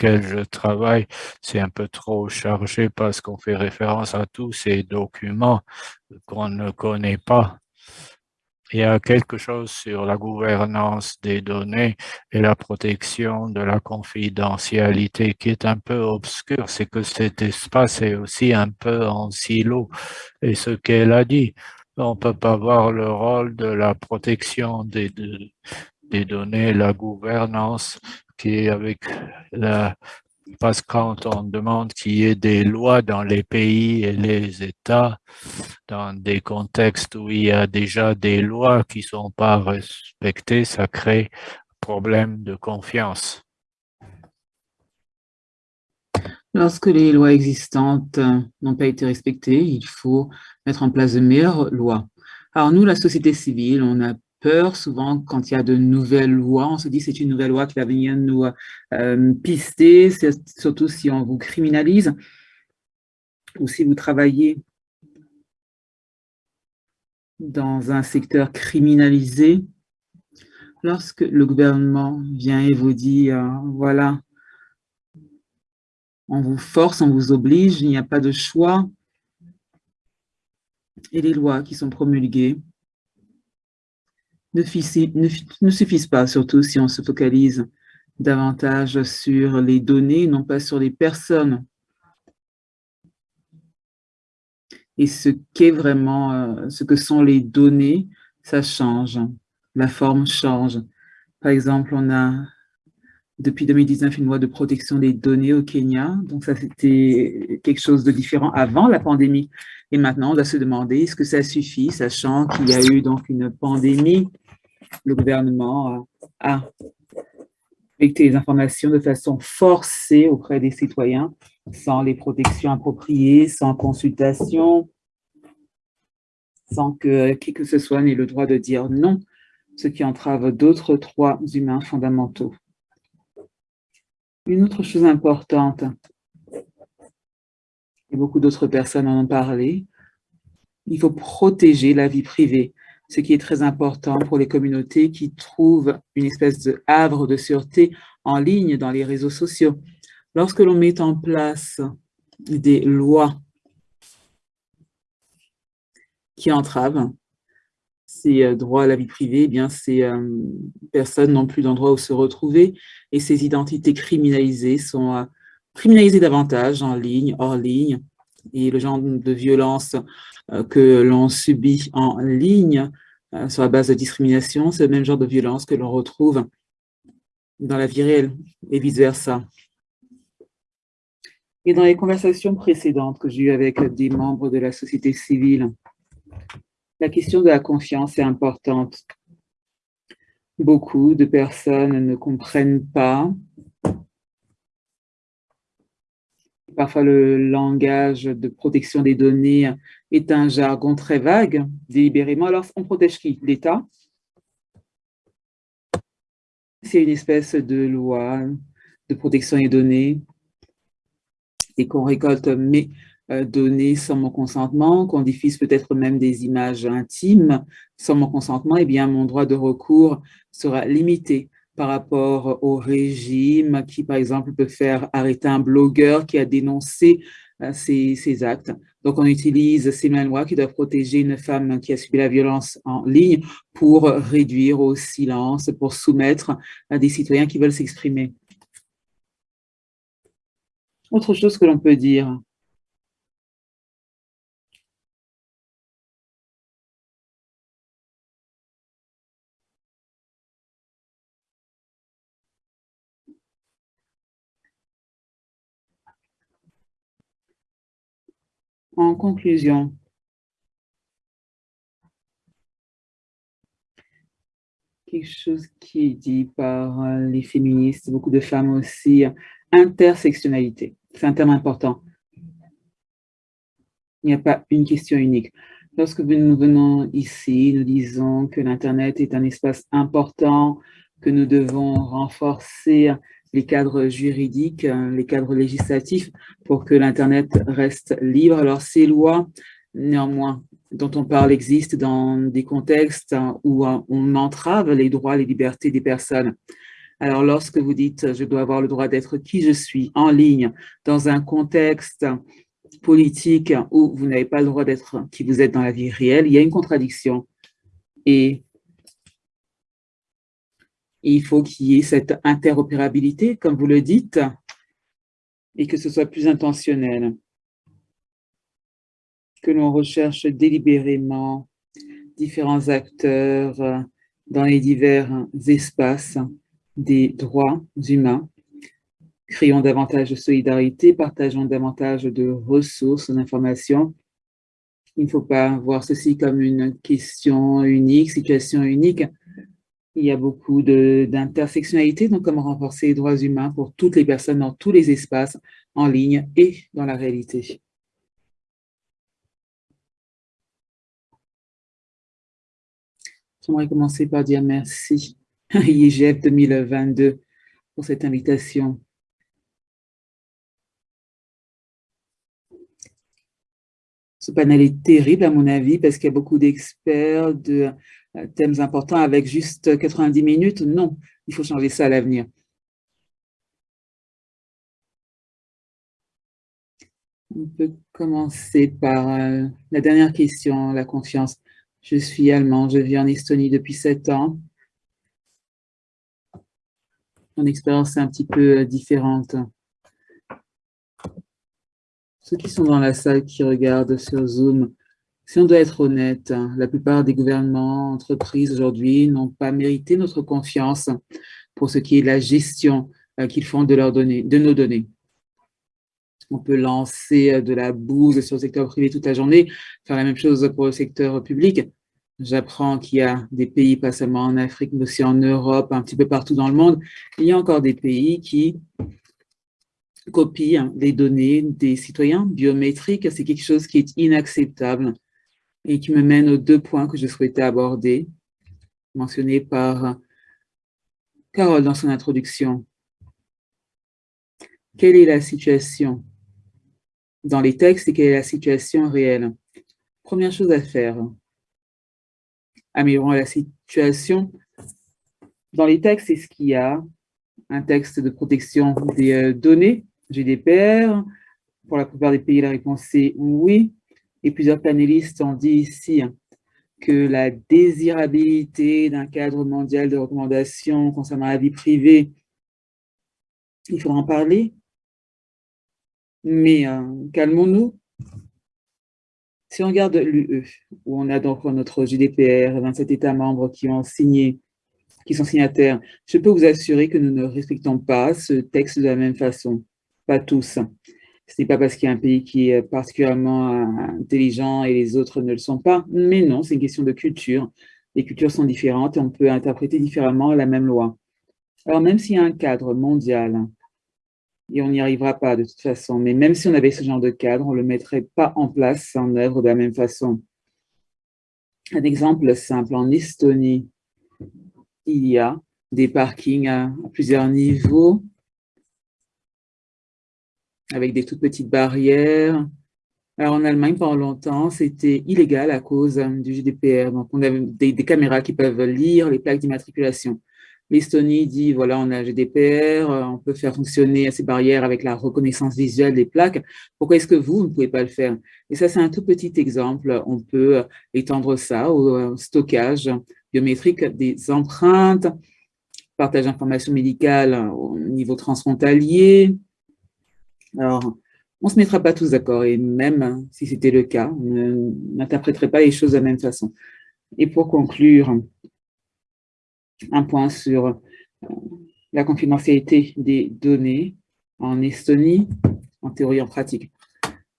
lesquelles je travaille, c'est un peu trop chargé parce qu'on fait référence à tous ces documents qu'on ne connaît pas il y a quelque chose sur la gouvernance des données et la protection de la confidentialité qui est un peu obscur, c'est que cet espace est aussi un peu en silo. Et ce qu'elle a dit, on ne peut pas voir le rôle de la protection des données, la gouvernance qui avec la parce que quand on demande qu'il y ait des lois dans les pays et les États, dans des contextes où il y a déjà des lois qui ne sont pas respectées, ça crée problème de confiance. Lorsque les lois existantes n'ont pas été respectées, il faut mettre en place de meilleures lois. Alors nous, la société civile, on a peur souvent quand il y a de nouvelles lois. On se dit c'est une nouvelle loi qui va venir nous euh, pister, surtout si on vous criminalise ou si vous travaillez dans un secteur criminalisé. Lorsque le gouvernement vient et vous dit, euh, voilà, on vous force, on vous oblige, il n'y a pas de choix. Et les lois qui sont promulguées ne, suffisent pas, surtout si on se focalise davantage sur les données, non pas sur les personnes. Et ce qu'est vraiment, euh, ce que sont les données, ça change, la forme change. Par exemple, on a depuis 2019 une loi de protection des données au Kenya. Donc ça, c'était quelque chose de différent avant la pandémie. Et maintenant, on doit se demander, est-ce que ça suffit, sachant qu'il y a eu donc une pandémie Le gouvernement a collecté les informations de façon forcée auprès des citoyens, sans les protections appropriées, sans consultation, sans que qui que ce soit n'ait le droit de dire non, ce qui entrave d'autres droits humains fondamentaux. Une autre chose importante, et beaucoup d'autres personnes en ont parlé, il faut protéger la vie privée, ce qui est très important pour les communautés qui trouvent une espèce de havre de sûreté en ligne dans les réseaux sociaux. Lorsque l'on met en place des lois qui entravent ces euh, droits à la vie privée, eh bien ces euh, personnes n'ont plus d'endroit où se retrouver et ces identités criminalisées sont euh, criminalisées davantage en ligne, hors ligne, et le genre de violence que l'on subit en ligne sur la base de discrimination, c'est le même genre de violence que l'on retrouve dans la vie réelle et vice-versa. Et dans les conversations précédentes que j'ai eues avec des membres de la société civile, la question de la confiance est importante. Beaucoup de personnes ne comprennent pas. Parfois, le langage de protection des données est un jargon très vague, délibérément. Alors, on protège qui? L'État? C'est une espèce de loi de protection des données et qu'on récolte mais euh, données sans mon consentement, qu'on diffuse peut-être même des images intimes sans mon consentement, eh bien, mon droit de recours sera limité par rapport au régime qui, par exemple, peut faire arrêter un blogueur qui a dénoncé euh, ces, actes. Donc, on utilise ces mêmes lois qui doivent protéger une femme qui a subi la violence en ligne pour réduire au silence, pour soumettre à des citoyens qui veulent s'exprimer. Autre chose que l'on peut dire, En conclusion, quelque chose qui est dit par les féministes, beaucoup de femmes aussi, intersectionnalité. C'est un terme important. Il n'y a pas une question unique. Lorsque nous venons ici, nous disons que l'Internet est un espace important, que nous devons renforcer les cadres juridiques, euh, les cadres législatifs pour que l'Internet reste libre. Alors ces lois, néanmoins, dont on parle existent dans des contextes où euh, on entrave les droits, les libertés des personnes. Alors lorsque vous dites « je dois avoir le droit d'être qui je suis en ligne dans un contexte politique où vous n'avez pas le droit d'être qui vous êtes dans la vie réelle », il y a une contradiction. Et il faut qu'il y ait cette interopérabilité, comme vous le dites, et que ce soit plus intentionnel. Que l'on recherche délibérément différents acteurs dans les divers espaces des droits humains. Créons davantage de solidarité, partageons davantage de ressources, d'informations. Il ne faut pas voir ceci comme une question unique, situation unique, il y a beaucoup d'intersectionnalité, donc comment renforcer les droits humains pour toutes les personnes dans tous les espaces, en ligne et dans la réalité. J'aimerais commencer par dire merci à IGF 2022 pour cette invitation. Ce panel est terrible à mon avis parce qu'il y a beaucoup d'experts de euh, thèmes importants avec juste 90 minutes. Non, il faut changer ça à l'avenir. On peut commencer par euh, la dernière question, la confiance. Je suis allemand, je vis en Estonie depuis sept ans. Mon expérience est un petit peu euh, différente. Ceux qui sont dans la salle, qui regardent sur Zoom, si on doit être honnête, hein, la plupart des gouvernements, entreprises aujourd'hui n'ont pas mérité notre confiance pour ce qui est la gestion euh, qu'ils font de, leurs données, de nos données. On peut lancer euh, de la bouse sur le secteur privé toute la journée, faire la même chose pour le secteur public. J'apprends qu'il y a des pays, pas seulement en Afrique, mais aussi en Europe, un petit peu partout dans le monde. Il y a encore des pays qui copient les données des citoyens biométriques. C'est quelque chose qui est inacceptable et qui me mène aux deux points que je souhaitais aborder, mentionnés par Carole dans son introduction. Quelle est la situation dans les textes et quelle est la situation réelle? Première chose à faire, améliorons la situation. Dans les textes, est-ce qu'il y a un texte de protection des euh, données, GDPR Pour la plupart des pays, la réponse est oui. Et plusieurs panélistes ont dit ici que la désirabilité d'un cadre mondial de recommandations concernant la vie privée, il faudra en parler, mais euh, calmons-nous. Si on regarde l'UE, où on a donc notre GDPR, 27 États membres qui ont signé, qui sont signataires, je peux vous assurer que nous ne respectons pas ce texte de la même façon. Pas tous. Ce n'est pas parce qu'il y a un pays qui est particulièrement euh, intelligent et les autres ne le sont pas, mais non, c'est une question de culture. Les cultures sont différentes et on peut interpréter différemment la même loi. Alors même s'il y a un cadre mondial et on n'y arrivera pas de toute façon. Mais même si on avait ce genre de cadre, on ne le mettrait pas en place, en œuvre de la même façon. Un exemple simple, en Estonie, il y a des parkings à, plusieurs niveaux, avec des toutes petites barrières. Alors en Allemagne, pendant longtemps, c'était illégal à cause du GDPR. Donc on avait des caméras qui peuvent lire les plaques d'immatriculation. L'Estonie dit, voilà, on a GDPR, euh, on peut faire fonctionner ces barrières avec la reconnaissance visuelle des plaques. Pourquoi est-ce que vous, ne pouvez pas le faire? Et ça, c'est un tout petit exemple. On peut étendre ça au euh, stockage biométrique des empreintes, partage d'informations médicales au niveau transfrontalier. Alors, on ne se mettra pas tous d'accord, et même si c'était le cas, on n'interpréterait pas les choses de la même façon. Et pour conclure, un point sur euh, la confidentialité des données en Estonie, en théorie et en pratique.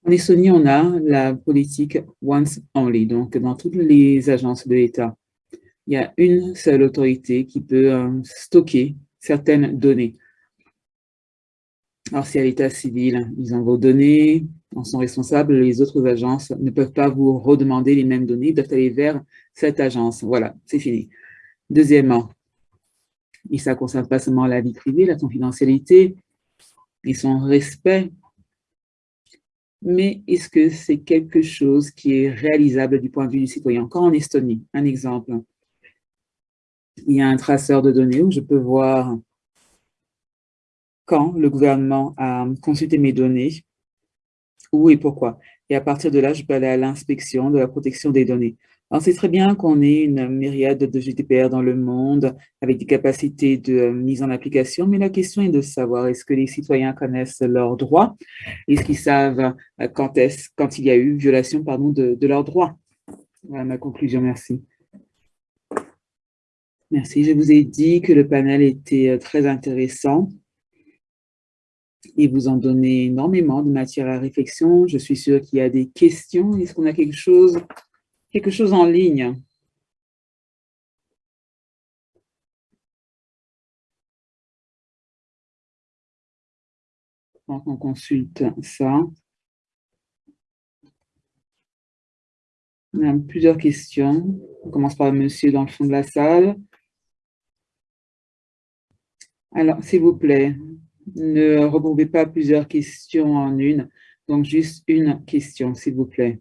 En Estonie, on a la politique once only, donc dans toutes les agences de l'État, il y a une seule autorité qui peut euh, stocker certaines données. Alors, si à l'état civil, ils ont vos données, en sont responsables, les autres agences ne peuvent pas vous redemander les mêmes données, ils doivent aller vers cette agence. Voilà, c'est fini. Deuxièmement, et ça ne concerne pas seulement la vie privée, la confidentialité et son respect, mais est-ce que c'est quelque chose qui est réalisable du point de vue du citoyen? Encore en Estonie, un exemple. Il y a un traceur de données où je peux voir quand le gouvernement a consulté mes données, où et pourquoi. Et à partir de là, je peux aller à l'inspection de la protection des données. On sait très bien qu'on est une myriade de GDPR dans le monde avec des capacités de euh, mise en application, mais la question est de savoir est-ce que les citoyens connaissent leurs droits? Est-ce qu'ils savent euh, quand, est quand il y a eu violation pardon, de, de leurs droits? Voilà ma conclusion, merci. Merci, je vous ai dit que le panel était euh, très intéressant et vous en donnez énormément de matière à réflexion. Je suis sûre qu'il y a des questions. Est-ce qu'on a quelque chose quelque chose en ligne? On consulte ça. On a plusieurs questions. On commence par monsieur dans le fond de la salle. Alors, s'il vous plaît, ne regroupez pas plusieurs questions en une. Donc, juste une question, s'il vous plaît,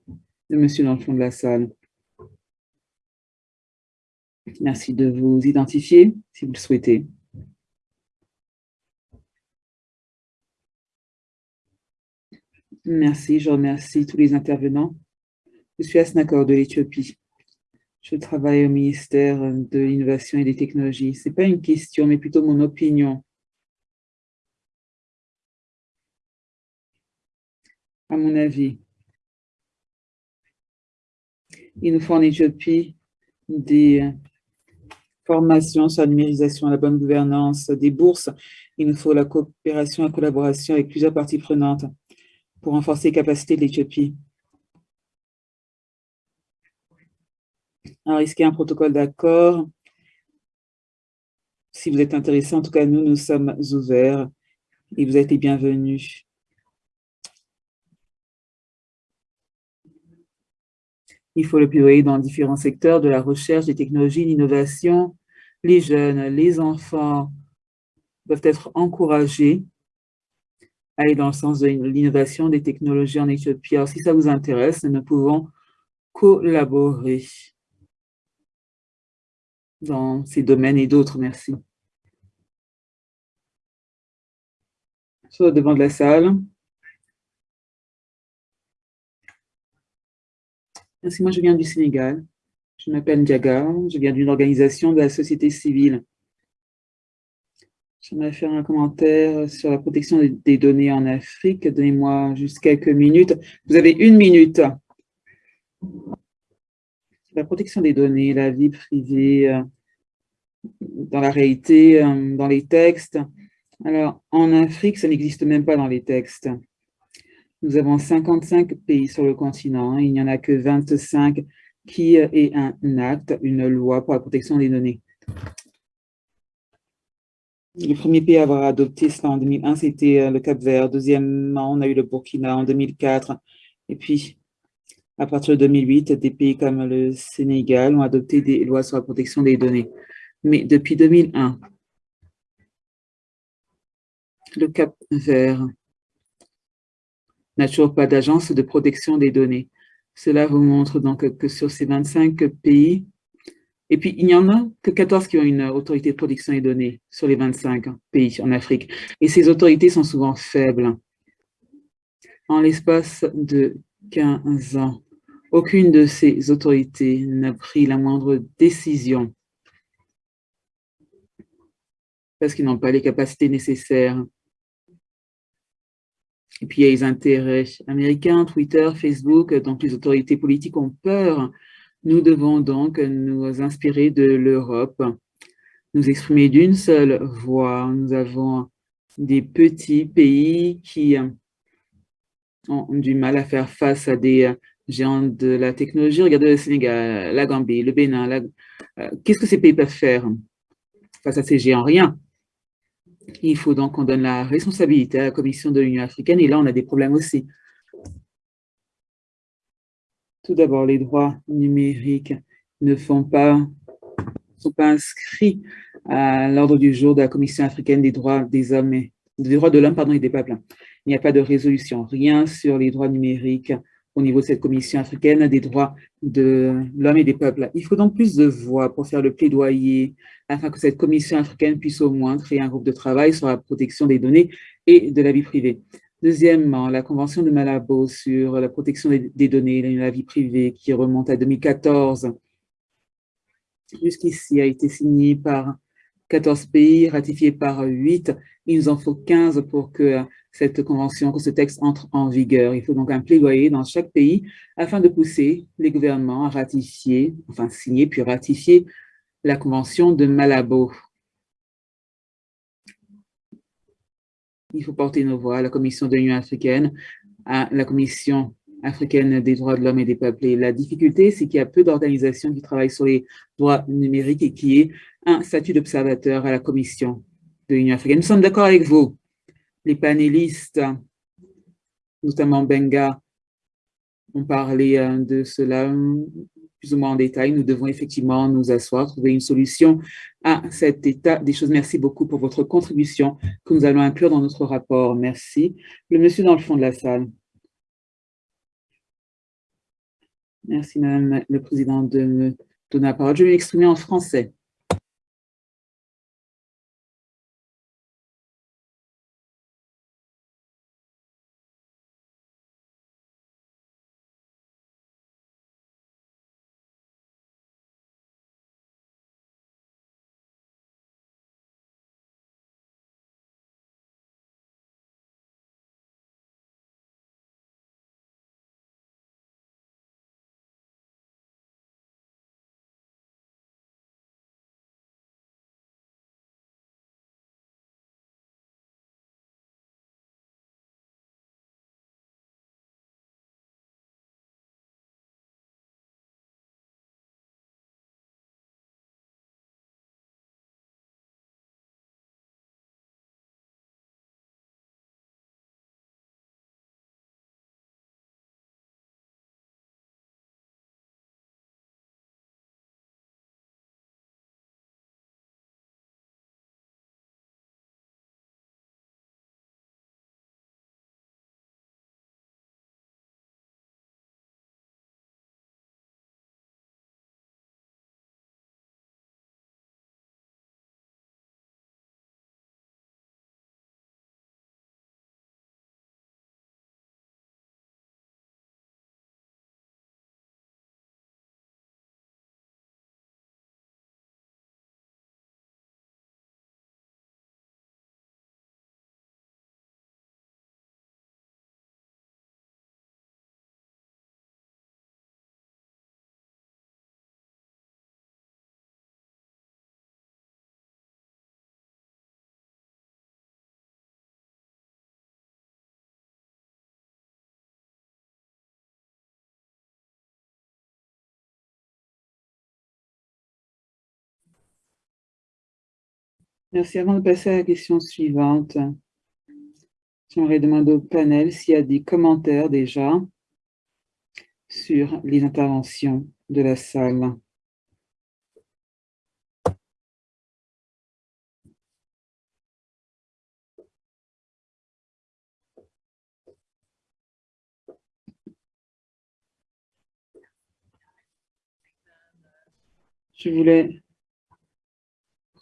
le monsieur dans le fond de la salle. Merci de vous identifier, si vous le souhaitez. Merci, je remercie tous les intervenants. Je suis Asnakor de l'Éthiopie. Je travaille au ministère de l'Innovation et des Technologies. Ce n'est pas une question, mais plutôt mon opinion. À mon avis, il nous faut en Éthiopie des formations sur la numérisation, la bonne gouvernance, des bourses. Il nous faut la coopération et la collaboration avec plusieurs parties prenantes pour renforcer les capacités de l'Éthiopie. Alors, est-ce un protocole d'accord Si vous êtes intéressé, en tout cas, nous, nous sommes ouverts et vous êtes les bienvenus. Il faut le plaidoyer dans différents secteurs de la recherche, des technologies, l'innovation. Les jeunes, les enfants doivent être encouragés à aller dans le sens de l'innovation des technologies en Éthiopie. Alors, si ça vous intéresse, nous pouvons collaborer dans ces domaines et d'autres. Merci. Sur le devant de la salle. Moi je viens du Sénégal. Je m'appelle Ndiaga, je viens d'une organisation de la société civile. J'aimerais faire un commentaire sur la protection des données en Afrique. Donnez-moi juste quelques minutes. Vous avez une minute. La protection des données, la vie privée, euh, dans la réalité, euh, dans les textes. Alors, en Afrique, ça n'existe même pas dans les textes. Nous avons 55 pays sur le continent. Il n'y en a que 25 qui aient un acte, une loi pour la protection des données. Le premier pays à avoir adopté cela en 2001, c'était euh, le Cap-Vert. Deuxièmement, on a eu le Burkina en 2004. Et puis, à partir de 2008, des pays comme le Sénégal ont adopté des lois sur la protection des données. Mais depuis 2001, le Cap-Vert n'a toujours pas d'agence de protection des données. Cela vous montre donc que sur ces 25 pays, et puis il n'y en a que 14 qui ont une autorité de protection des données sur les 25 pays en Afrique. Et ces autorités sont souvent faibles. En l'espace de 15 ans, aucune de ces autorités n'a pris la moindre décision parce qu'ils n'ont pas les capacités nécessaires et puis, il y a les intérêts américains, Twitter, Facebook, donc les autorités politiques ont peur. Nous devons donc nous inspirer de l'Europe, nous exprimer d'une seule voix. Nous avons des petits pays qui ont du mal à faire face à des géants de la technologie. Regardez le Sénégal, la Gambie, le Bénin. Euh, qu'est-ce que ces pays peuvent faire face à ces géants? Rien. Il faut donc qu'on donne la responsabilité à la Commission de l'Union africaine, et là, on a des problèmes aussi. Tout d'abord, les droits numériques ne sont pas inscrits à l'ordre du jour de la Commission africaine des droits des hommes et des droits de l'homme et des peuples. Il n'y a pas de résolution, rien sur les droits numériques au niveau de cette Commission africaine des droits de l'homme et des peuples. Il faut donc plus de voix pour faire le plaidoyer afin que cette Commission africaine puisse au moins créer un groupe de travail sur la protection des données et de la vie privée. Deuxièmement, la Convention de Malabo sur la protection des données et de la vie privée qui remonte à 2014, jusqu'ici a été signée par 14 pays, ratifiée par 8. Il nous en faut 15 pour que cette convention, que ce texte entre en vigueur. Il faut donc un plaidoyer dans chaque pays afin de pousser les gouvernements à ratifier, enfin signer puis ratifier la convention de Malabo. Il faut porter nos voix à la Commission de l'Union africaine, à la Commission africaine des droits de l'homme et des peuples. Et la difficulté, c'est qu'il y a peu d'organisations qui travaillent sur les droits numériques et qui est un statut d'observateur à la Commission de l'Union africaine. Nous sommes d'accord avec vous les panélistes, notamment Benga, ont parlé euh, de cela plus ou moins en détail. Nous devons effectivement nous asseoir, trouver une solution à cet état des choses. Merci beaucoup pour votre contribution que nous allons inclure dans notre rapport. Merci. Le monsieur dans le fond de la salle. Merci, Madame le Président, de me donner la parole. Je vais m'exprimer en français. Merci. Avant de passer à la question suivante, j'aimerais demander au panel s'il y a des commentaires déjà sur les interventions de la salle. Je voulais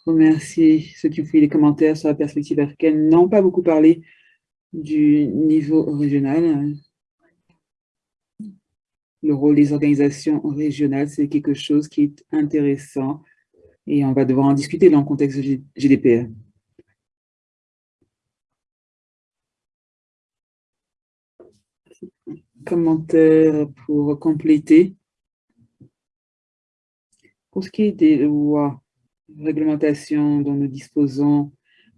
remercier ceux qui ont fait les commentaires sur la perspective africaine, n'ont pas beaucoup parlé du niveau régional. Le rôle des organisations régionales, c'est quelque chose qui est intéressant et on va devoir en discuter dans le contexte GDPR. Commentaire pour compléter. Pour ce qui est des lois réglementation dont nous disposons,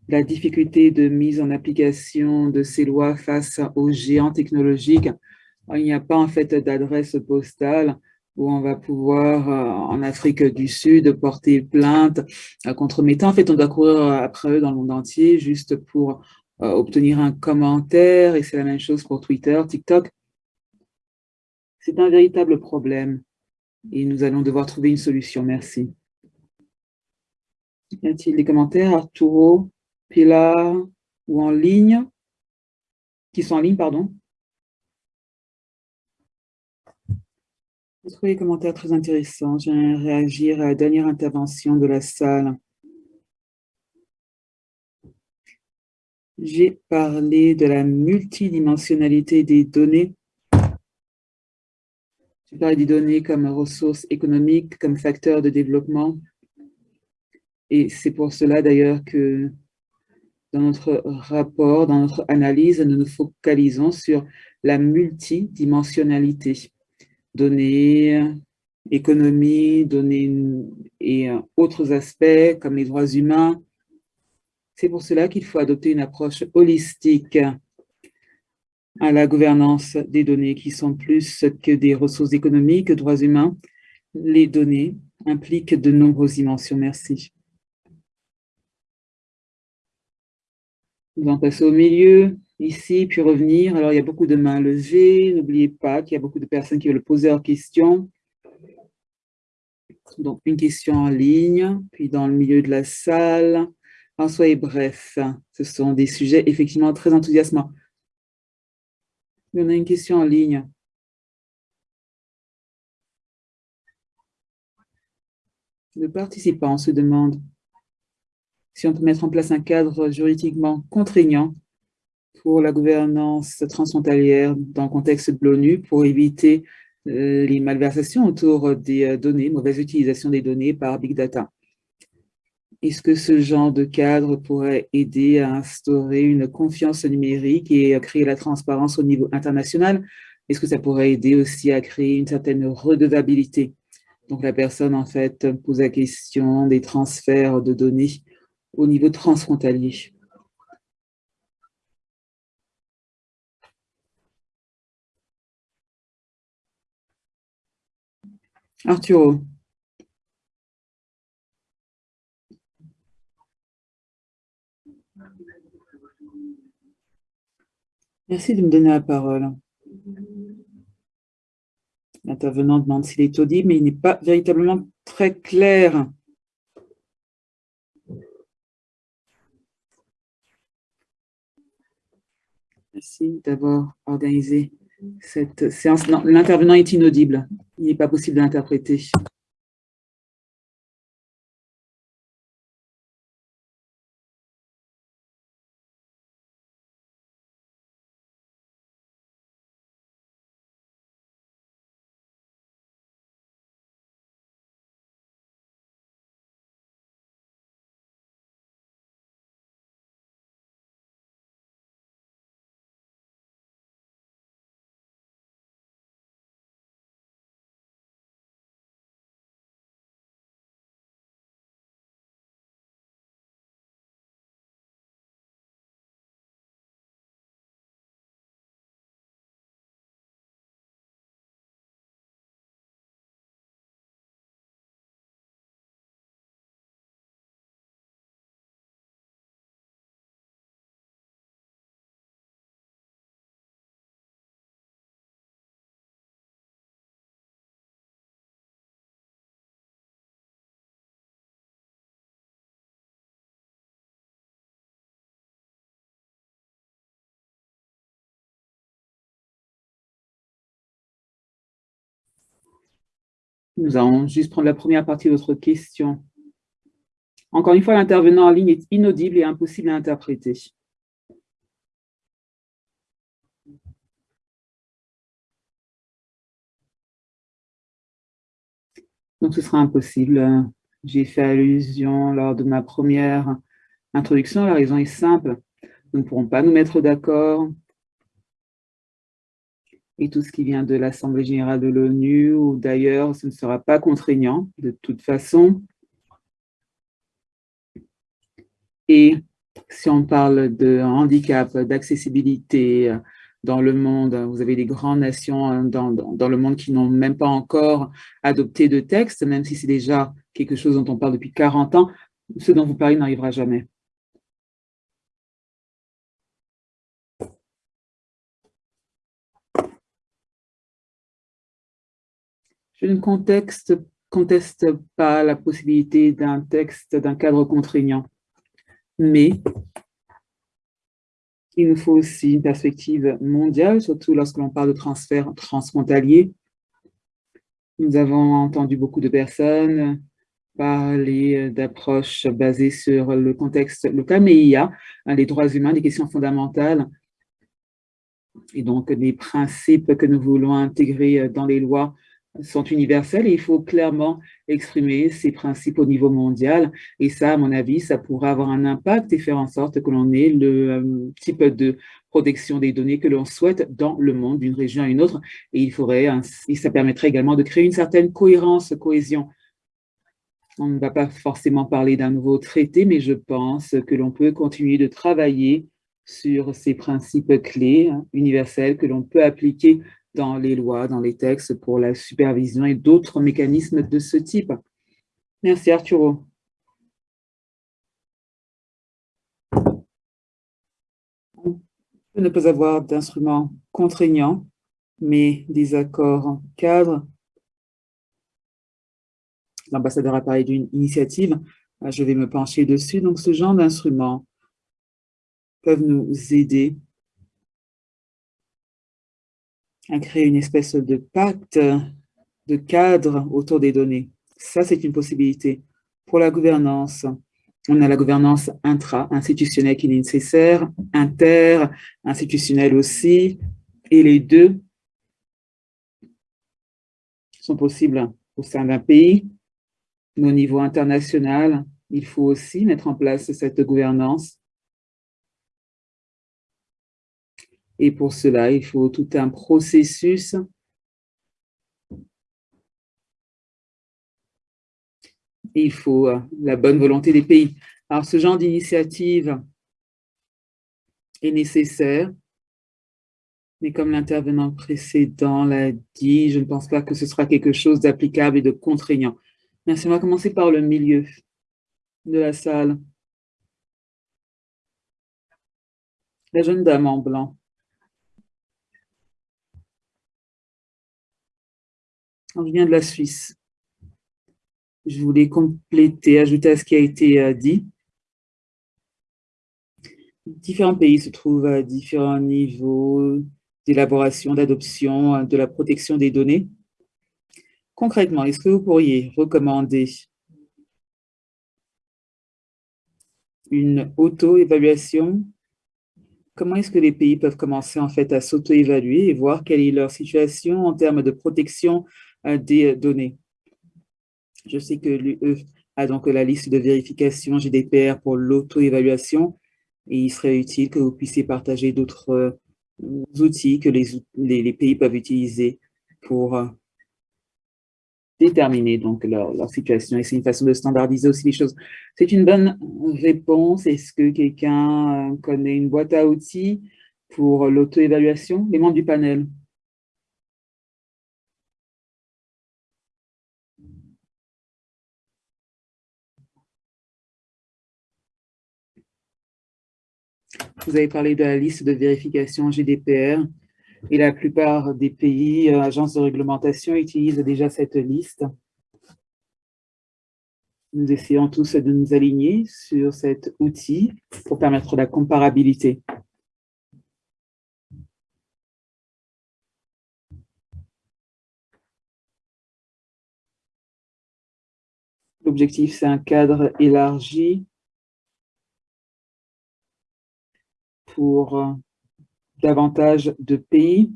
la difficulté de mise en application de ces lois face aux géants technologiques. Il n'y a pas en fait d'adresse postale où on va pouvoir, euh, en Afrique du Sud, porter plainte euh, contre Meta. En fait, on doit courir après eux dans le monde entier juste pour euh, obtenir un commentaire, et c'est la même chose pour Twitter, TikTok. C'est un véritable problème et nous allons devoir trouver une solution. Merci. Y a-t-il des commentaires Arturo, Pilar ou en ligne Qui sont en ligne, pardon. J'ai trouvé les commentaires très intéressants. J'aimerais réagir à la dernière intervention de la salle. J'ai parlé de la multidimensionnalité des données. J'ai parlé des données comme ressources économiques, comme facteurs de développement, et c'est pour cela d'ailleurs que dans notre rapport, dans notre analyse, nous nous focalisons sur la multidimensionnalité. Données, économie, données et autres aspects comme les droits humains. C'est pour cela qu'il faut adopter une approche holistique à la gouvernance des données qui sont plus que des ressources économiques, droits humains. Les données impliquent de nombreuses dimensions. Merci. Nous allons passer au milieu, ici, puis revenir. Alors, il y a beaucoup de mains levées. N'oubliez pas qu'il y a beaucoup de personnes qui veulent poser leurs questions. Donc, une question en ligne, puis dans le milieu de la salle. En soyez bref, ce sont des sujets effectivement très enthousiasmants. Il y en a une question en ligne. Le participant se demande si on peut mettre en place un cadre juridiquement contraignant pour la gouvernance transfrontalière dans le contexte de l'ONU pour éviter euh, les malversations autour des euh, données, mauvaise utilisation des données par Big Data. Est-ce que ce genre de cadre pourrait aider à instaurer une confiance numérique et à créer la transparence au niveau international? Est-ce que ça pourrait aider aussi à créer une certaine redevabilité? Donc la personne, en fait, pose la question des transferts de données au niveau transfrontalier. Arturo. Merci de me donner la parole. L'intervenant demande s'il est audible, mais il n'est pas véritablement très clair. Merci d'avoir organisé cette séance. L'intervenant est inaudible. Il n'est pas possible d'interpréter. Nous allons juste prendre la première partie de votre question. Encore une fois, l'intervenant en ligne est inaudible et impossible à interpréter. Donc, ce sera impossible. J'ai fait allusion lors de ma première introduction. La raison est simple. Nous ne pourrons pas nous mettre d'accord et tout ce qui vient de l'Assemblée générale de l'ONU ou d'ailleurs, ce ne sera pas contraignant de toute façon. Et si on parle de handicap, d'accessibilité dans le monde, vous avez des grandes nations dans, dans le monde qui n'ont même pas encore adopté de texte, même si c'est déjà quelque chose dont on parle depuis 40 ans, ce dont vous parlez n'arrivera jamais. Je ne conteste, pas la possibilité d'un texte, d'un cadre contraignant, mais il nous faut aussi une perspective mondiale, surtout lorsque l'on parle de transfert transfrontalier. Nous avons entendu beaucoup de personnes parler d'approches basées sur le contexte local, mais il y a les droits humains, des questions fondamentales, et donc des principes que nous voulons intégrer dans les lois sont universels et il faut clairement exprimer ces principes au niveau mondial. Et ça, à mon avis, ça pourra avoir un impact et faire en sorte que l'on ait le euh, type de protection des données que l'on souhaite dans le monde, d'une région à une autre. Et il faudrait, et ça permettrait également de créer une certaine cohérence, cohésion. On ne va pas forcément parler d'un nouveau traité, mais je pense que l'on peut continuer de travailler sur ces principes clés hein, universels que l'on peut appliquer dans les lois, dans les textes pour la supervision et d'autres mécanismes de ce type. Merci Arturo. On peut ne pas avoir d'instruments contraignants, mais des accords cadres. L'ambassadeur a parlé d'une initiative, je vais me pencher dessus. Donc, ce genre d'instruments peuvent nous aider à créer une espèce de pacte, de cadre autour des données. Ça, c'est une possibilité. Pour la gouvernance, on a la gouvernance intra-institutionnelle qui est nécessaire, inter-institutionnelle aussi, et les deux sont possibles au sein d'un pays. au niveau international, il faut aussi mettre en place cette gouvernance Et pour cela, il faut tout un processus il faut euh, la bonne volonté des pays. Alors, ce genre d'initiative est nécessaire, mais comme l'intervenant précédent l'a dit, je ne pense pas que ce sera quelque chose d'applicable et de contraignant. Merci, on va commencer par le milieu de la salle. La jeune dame en blanc. On vient de la Suisse. Je voulais compléter, ajouter à ce qui a été euh, dit. Différents pays se trouvent à différents niveaux d'élaboration, d'adoption, euh, de la protection des données. Concrètement, est-ce que vous pourriez recommander une auto-évaluation? Comment est-ce que les pays peuvent commencer en fait à s'auto-évaluer et voir quelle est leur situation en termes de protection des données. Je sais que l'UE a donc la liste de vérification GDPR pour l'auto-évaluation et il serait utile que vous puissiez partager d'autres euh, outils que les, pays peuvent utiliser pour euh, déterminer donc leur, situation. Et c'est une façon de standardiser aussi les choses. C'est une bonne réponse. Est-ce que quelqu'un euh, connaît une boîte à outils pour l'auto-évaluation? Les membres du panel. Vous avez parlé de la liste de vérification GDPR et la plupart des pays, euh, agences de réglementation, utilisent déjà cette liste. Nous essayons tous de nous aligner sur cet outil pour permettre la comparabilité. L'objectif, c'est un cadre élargi pour euh, davantage de pays.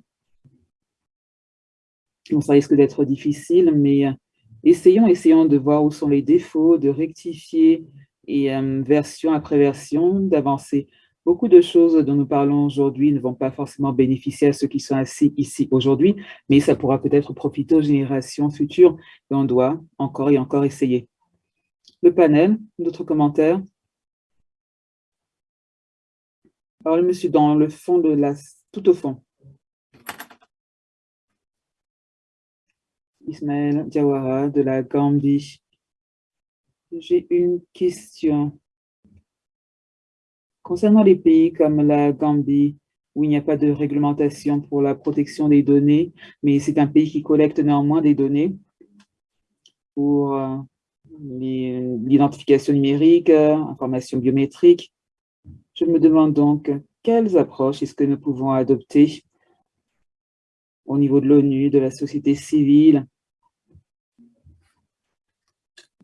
ça risque d'être difficile, mais euh, essayons, essayons de voir où sont les défauts, de rectifier et euh, version après version, d'avancer. Beaucoup de choses dont nous parlons aujourd'hui ne vont pas forcément bénéficier à ceux qui sont assis ici aujourd'hui, mais ça pourra peut-être profiter aux générations futures et on doit encore et encore essayer. Le panel, d'autres commentaires? Alors, le monsieur dans le fond de la... tout au fond. Ismaël Diawara de la Gambie. J'ai une question. Concernant les pays comme la Gambie, où il n'y a pas de réglementation pour la protection des données, mais c'est un pays qui collecte néanmoins des données pour euh, l'identification numérique, euh, information biométrique, je me demande donc quelles approches est-ce que nous pouvons adopter au niveau de l'ONU, de la société civile,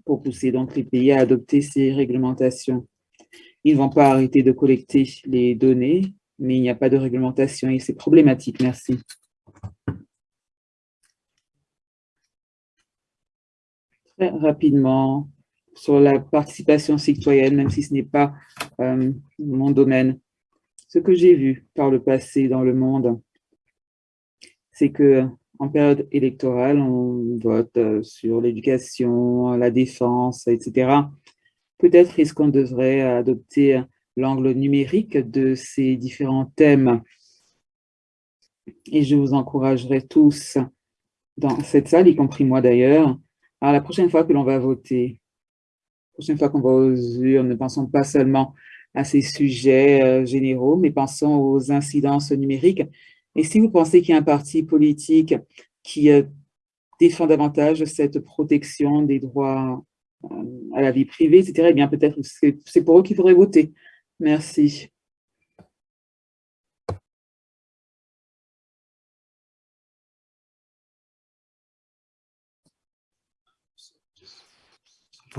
pour pousser donc les pays à adopter ces réglementations? Ils ne vont pas arrêter de collecter les données, mais il n'y a pas de réglementation et c'est problématique. Merci. Très rapidement, sur la participation citoyenne, même si ce n'est pas euh, mon domaine. Ce que j'ai vu par le passé dans le monde, c'est que en période électorale, on vote euh, sur l'éducation, la défense, etc. Peut-être est-ce qu'on devrait adopter l'angle numérique de ces différents thèmes. Et je vous encouragerai tous dans cette salle, y compris moi d'ailleurs, à la prochaine fois que l'on va voter, prochaine fois qu'on va aux urnes, ne pensons pas seulement à ces sujets euh, généraux, mais pensons aux incidences numériques. Et si vous pensez qu'il y a un parti politique qui euh, défend davantage cette protection des droits à la vie privée, etc., eh bien peut-être c'est pour eux qu'il faudrait voter. Merci.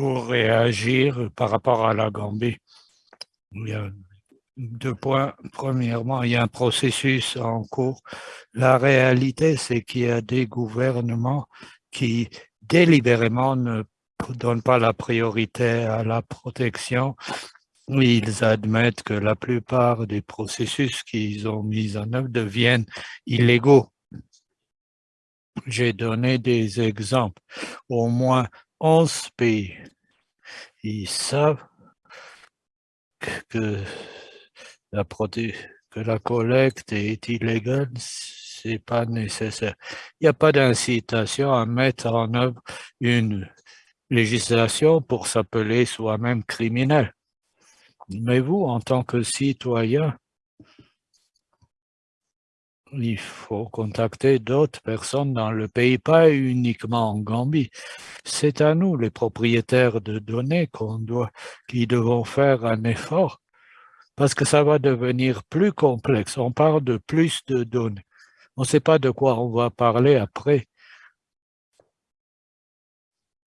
Pour réagir par rapport à la Gambie. Il y a deux points. Premièrement, il y a un processus en cours. La réalité, c'est qu'il y a des gouvernements qui délibérément ne donnent pas la priorité à la protection. Ils admettent que la plupart des processus qu'ils ont mis en œuvre deviennent illégaux. J'ai donné des exemples. Au moins 11 pays. Ils savent que la, collecte est illégale, c'est pas nécessaire. Il n'y a pas d'incitation à mettre en œuvre une législation pour s'appeler soi-même criminel. Mais vous, en tant que citoyen, il faut contacter d'autres personnes dans le pays, pas uniquement en Gambie. C'est à nous, les propriétaires de données, qu'on doit, qui devons faire un effort parce que ça va devenir plus complexe. On parle de plus de données. On ne sait pas de quoi on va parler après.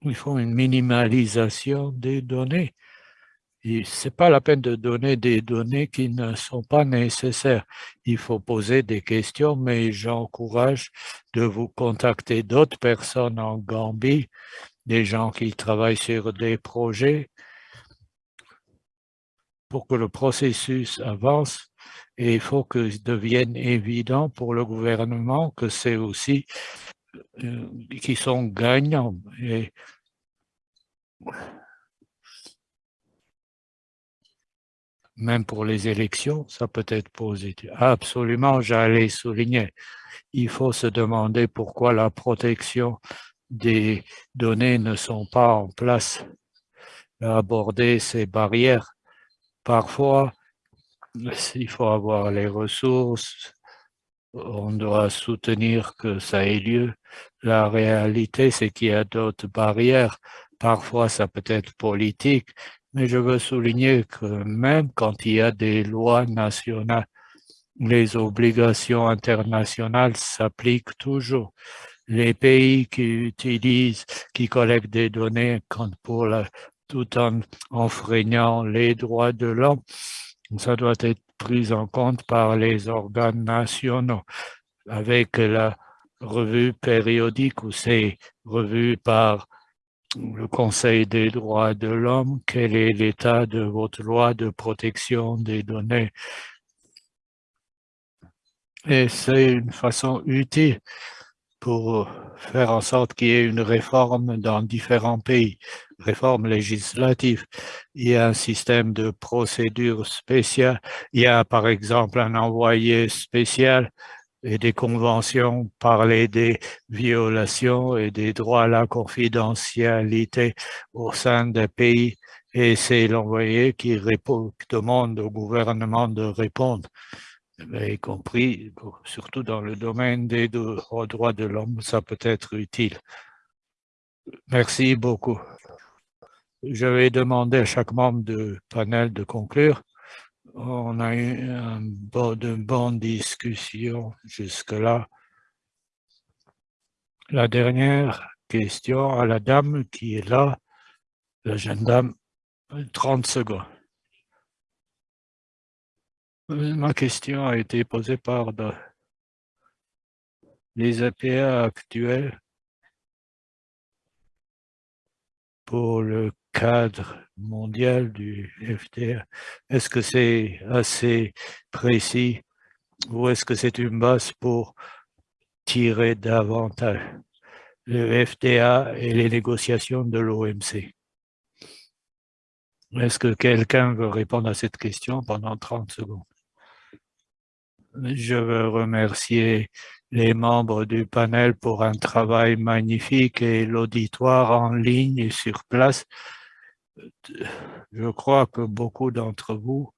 Il faut une minimalisation des données. Ce n'est pas la peine de donner des données qui ne sont pas nécessaires. Il faut poser des questions, mais j'encourage de vous contacter d'autres personnes en Gambie, des gens qui travaillent sur des projets pour que le processus avance et il faut que devienne évident pour le gouvernement que c'est aussi euh, qui sont gagnants. Même pour les élections, ça peut être positif. Absolument, j'allais souligner. Il faut se demander pourquoi la protection des données ne sont pas en place. Aborder ces barrières. Parfois, il faut avoir les ressources, on doit soutenir que ça ait lieu. La réalité, c'est qu'il y a d'autres barrières. Parfois, ça peut être politique, mais je veux souligner que même quand il y a des lois nationales, les obligations internationales s'appliquent toujours. Les pays qui utilisent, qui collectent des données pour tout en enfreignant les droits de l'homme, ça doit être pris en compte par les organes nationaux avec la revue périodique ou c'est revu par le Conseil des droits de l'homme, quel est l'état de votre loi de protection des données? Et c'est une façon utile pour faire en sorte qu'il y ait une réforme dans différents pays, réforme législative. Il y a un système de procédure spéciale. Il y a par exemple un envoyé spécial et des conventions parler des violations et des droits à la confidentialité au sein des pays et c'est l'envoyé qui, demande au gouvernement de répondre, y compris surtout dans le domaine des droits de l'homme, ça peut être utile. Merci beaucoup. Je vais demander à chaque membre du panel de conclure. On a eu une bonne discussion jusque-là. La dernière question à la dame qui est là, la jeune dame, 30 secondes. Ma question a été posée par les APA actuels pour le cadre mondial du FDR, est-ce que c'est assez précis ou est-ce que c'est une base pour tirer davantage le FDA et les négociations de l'OMC Est-ce que quelqu'un veut répondre à cette question pendant 30 secondes? Je veux remercier les membres du panel pour un travail magnifique et l'auditoire en ligne et sur place je crois que beaucoup d'entre vous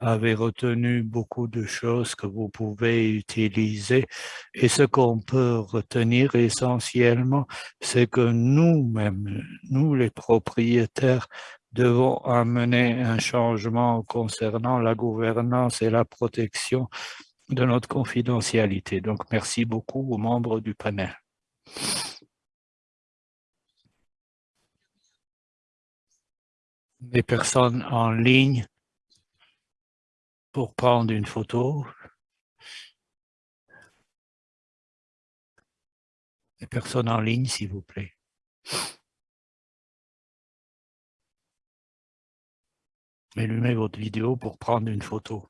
avez retenu beaucoup de choses que vous pouvez utiliser. Et ce qu'on peut retenir essentiellement, c'est que nous-mêmes, nous les propriétaires, devons amener un changement concernant la gouvernance et la protection de notre confidentialité. Donc, merci beaucoup aux membres du panel. Les personnes en ligne pour prendre une photo. Les personnes en ligne, s'il vous plaît. Allumez votre vidéo pour prendre une photo.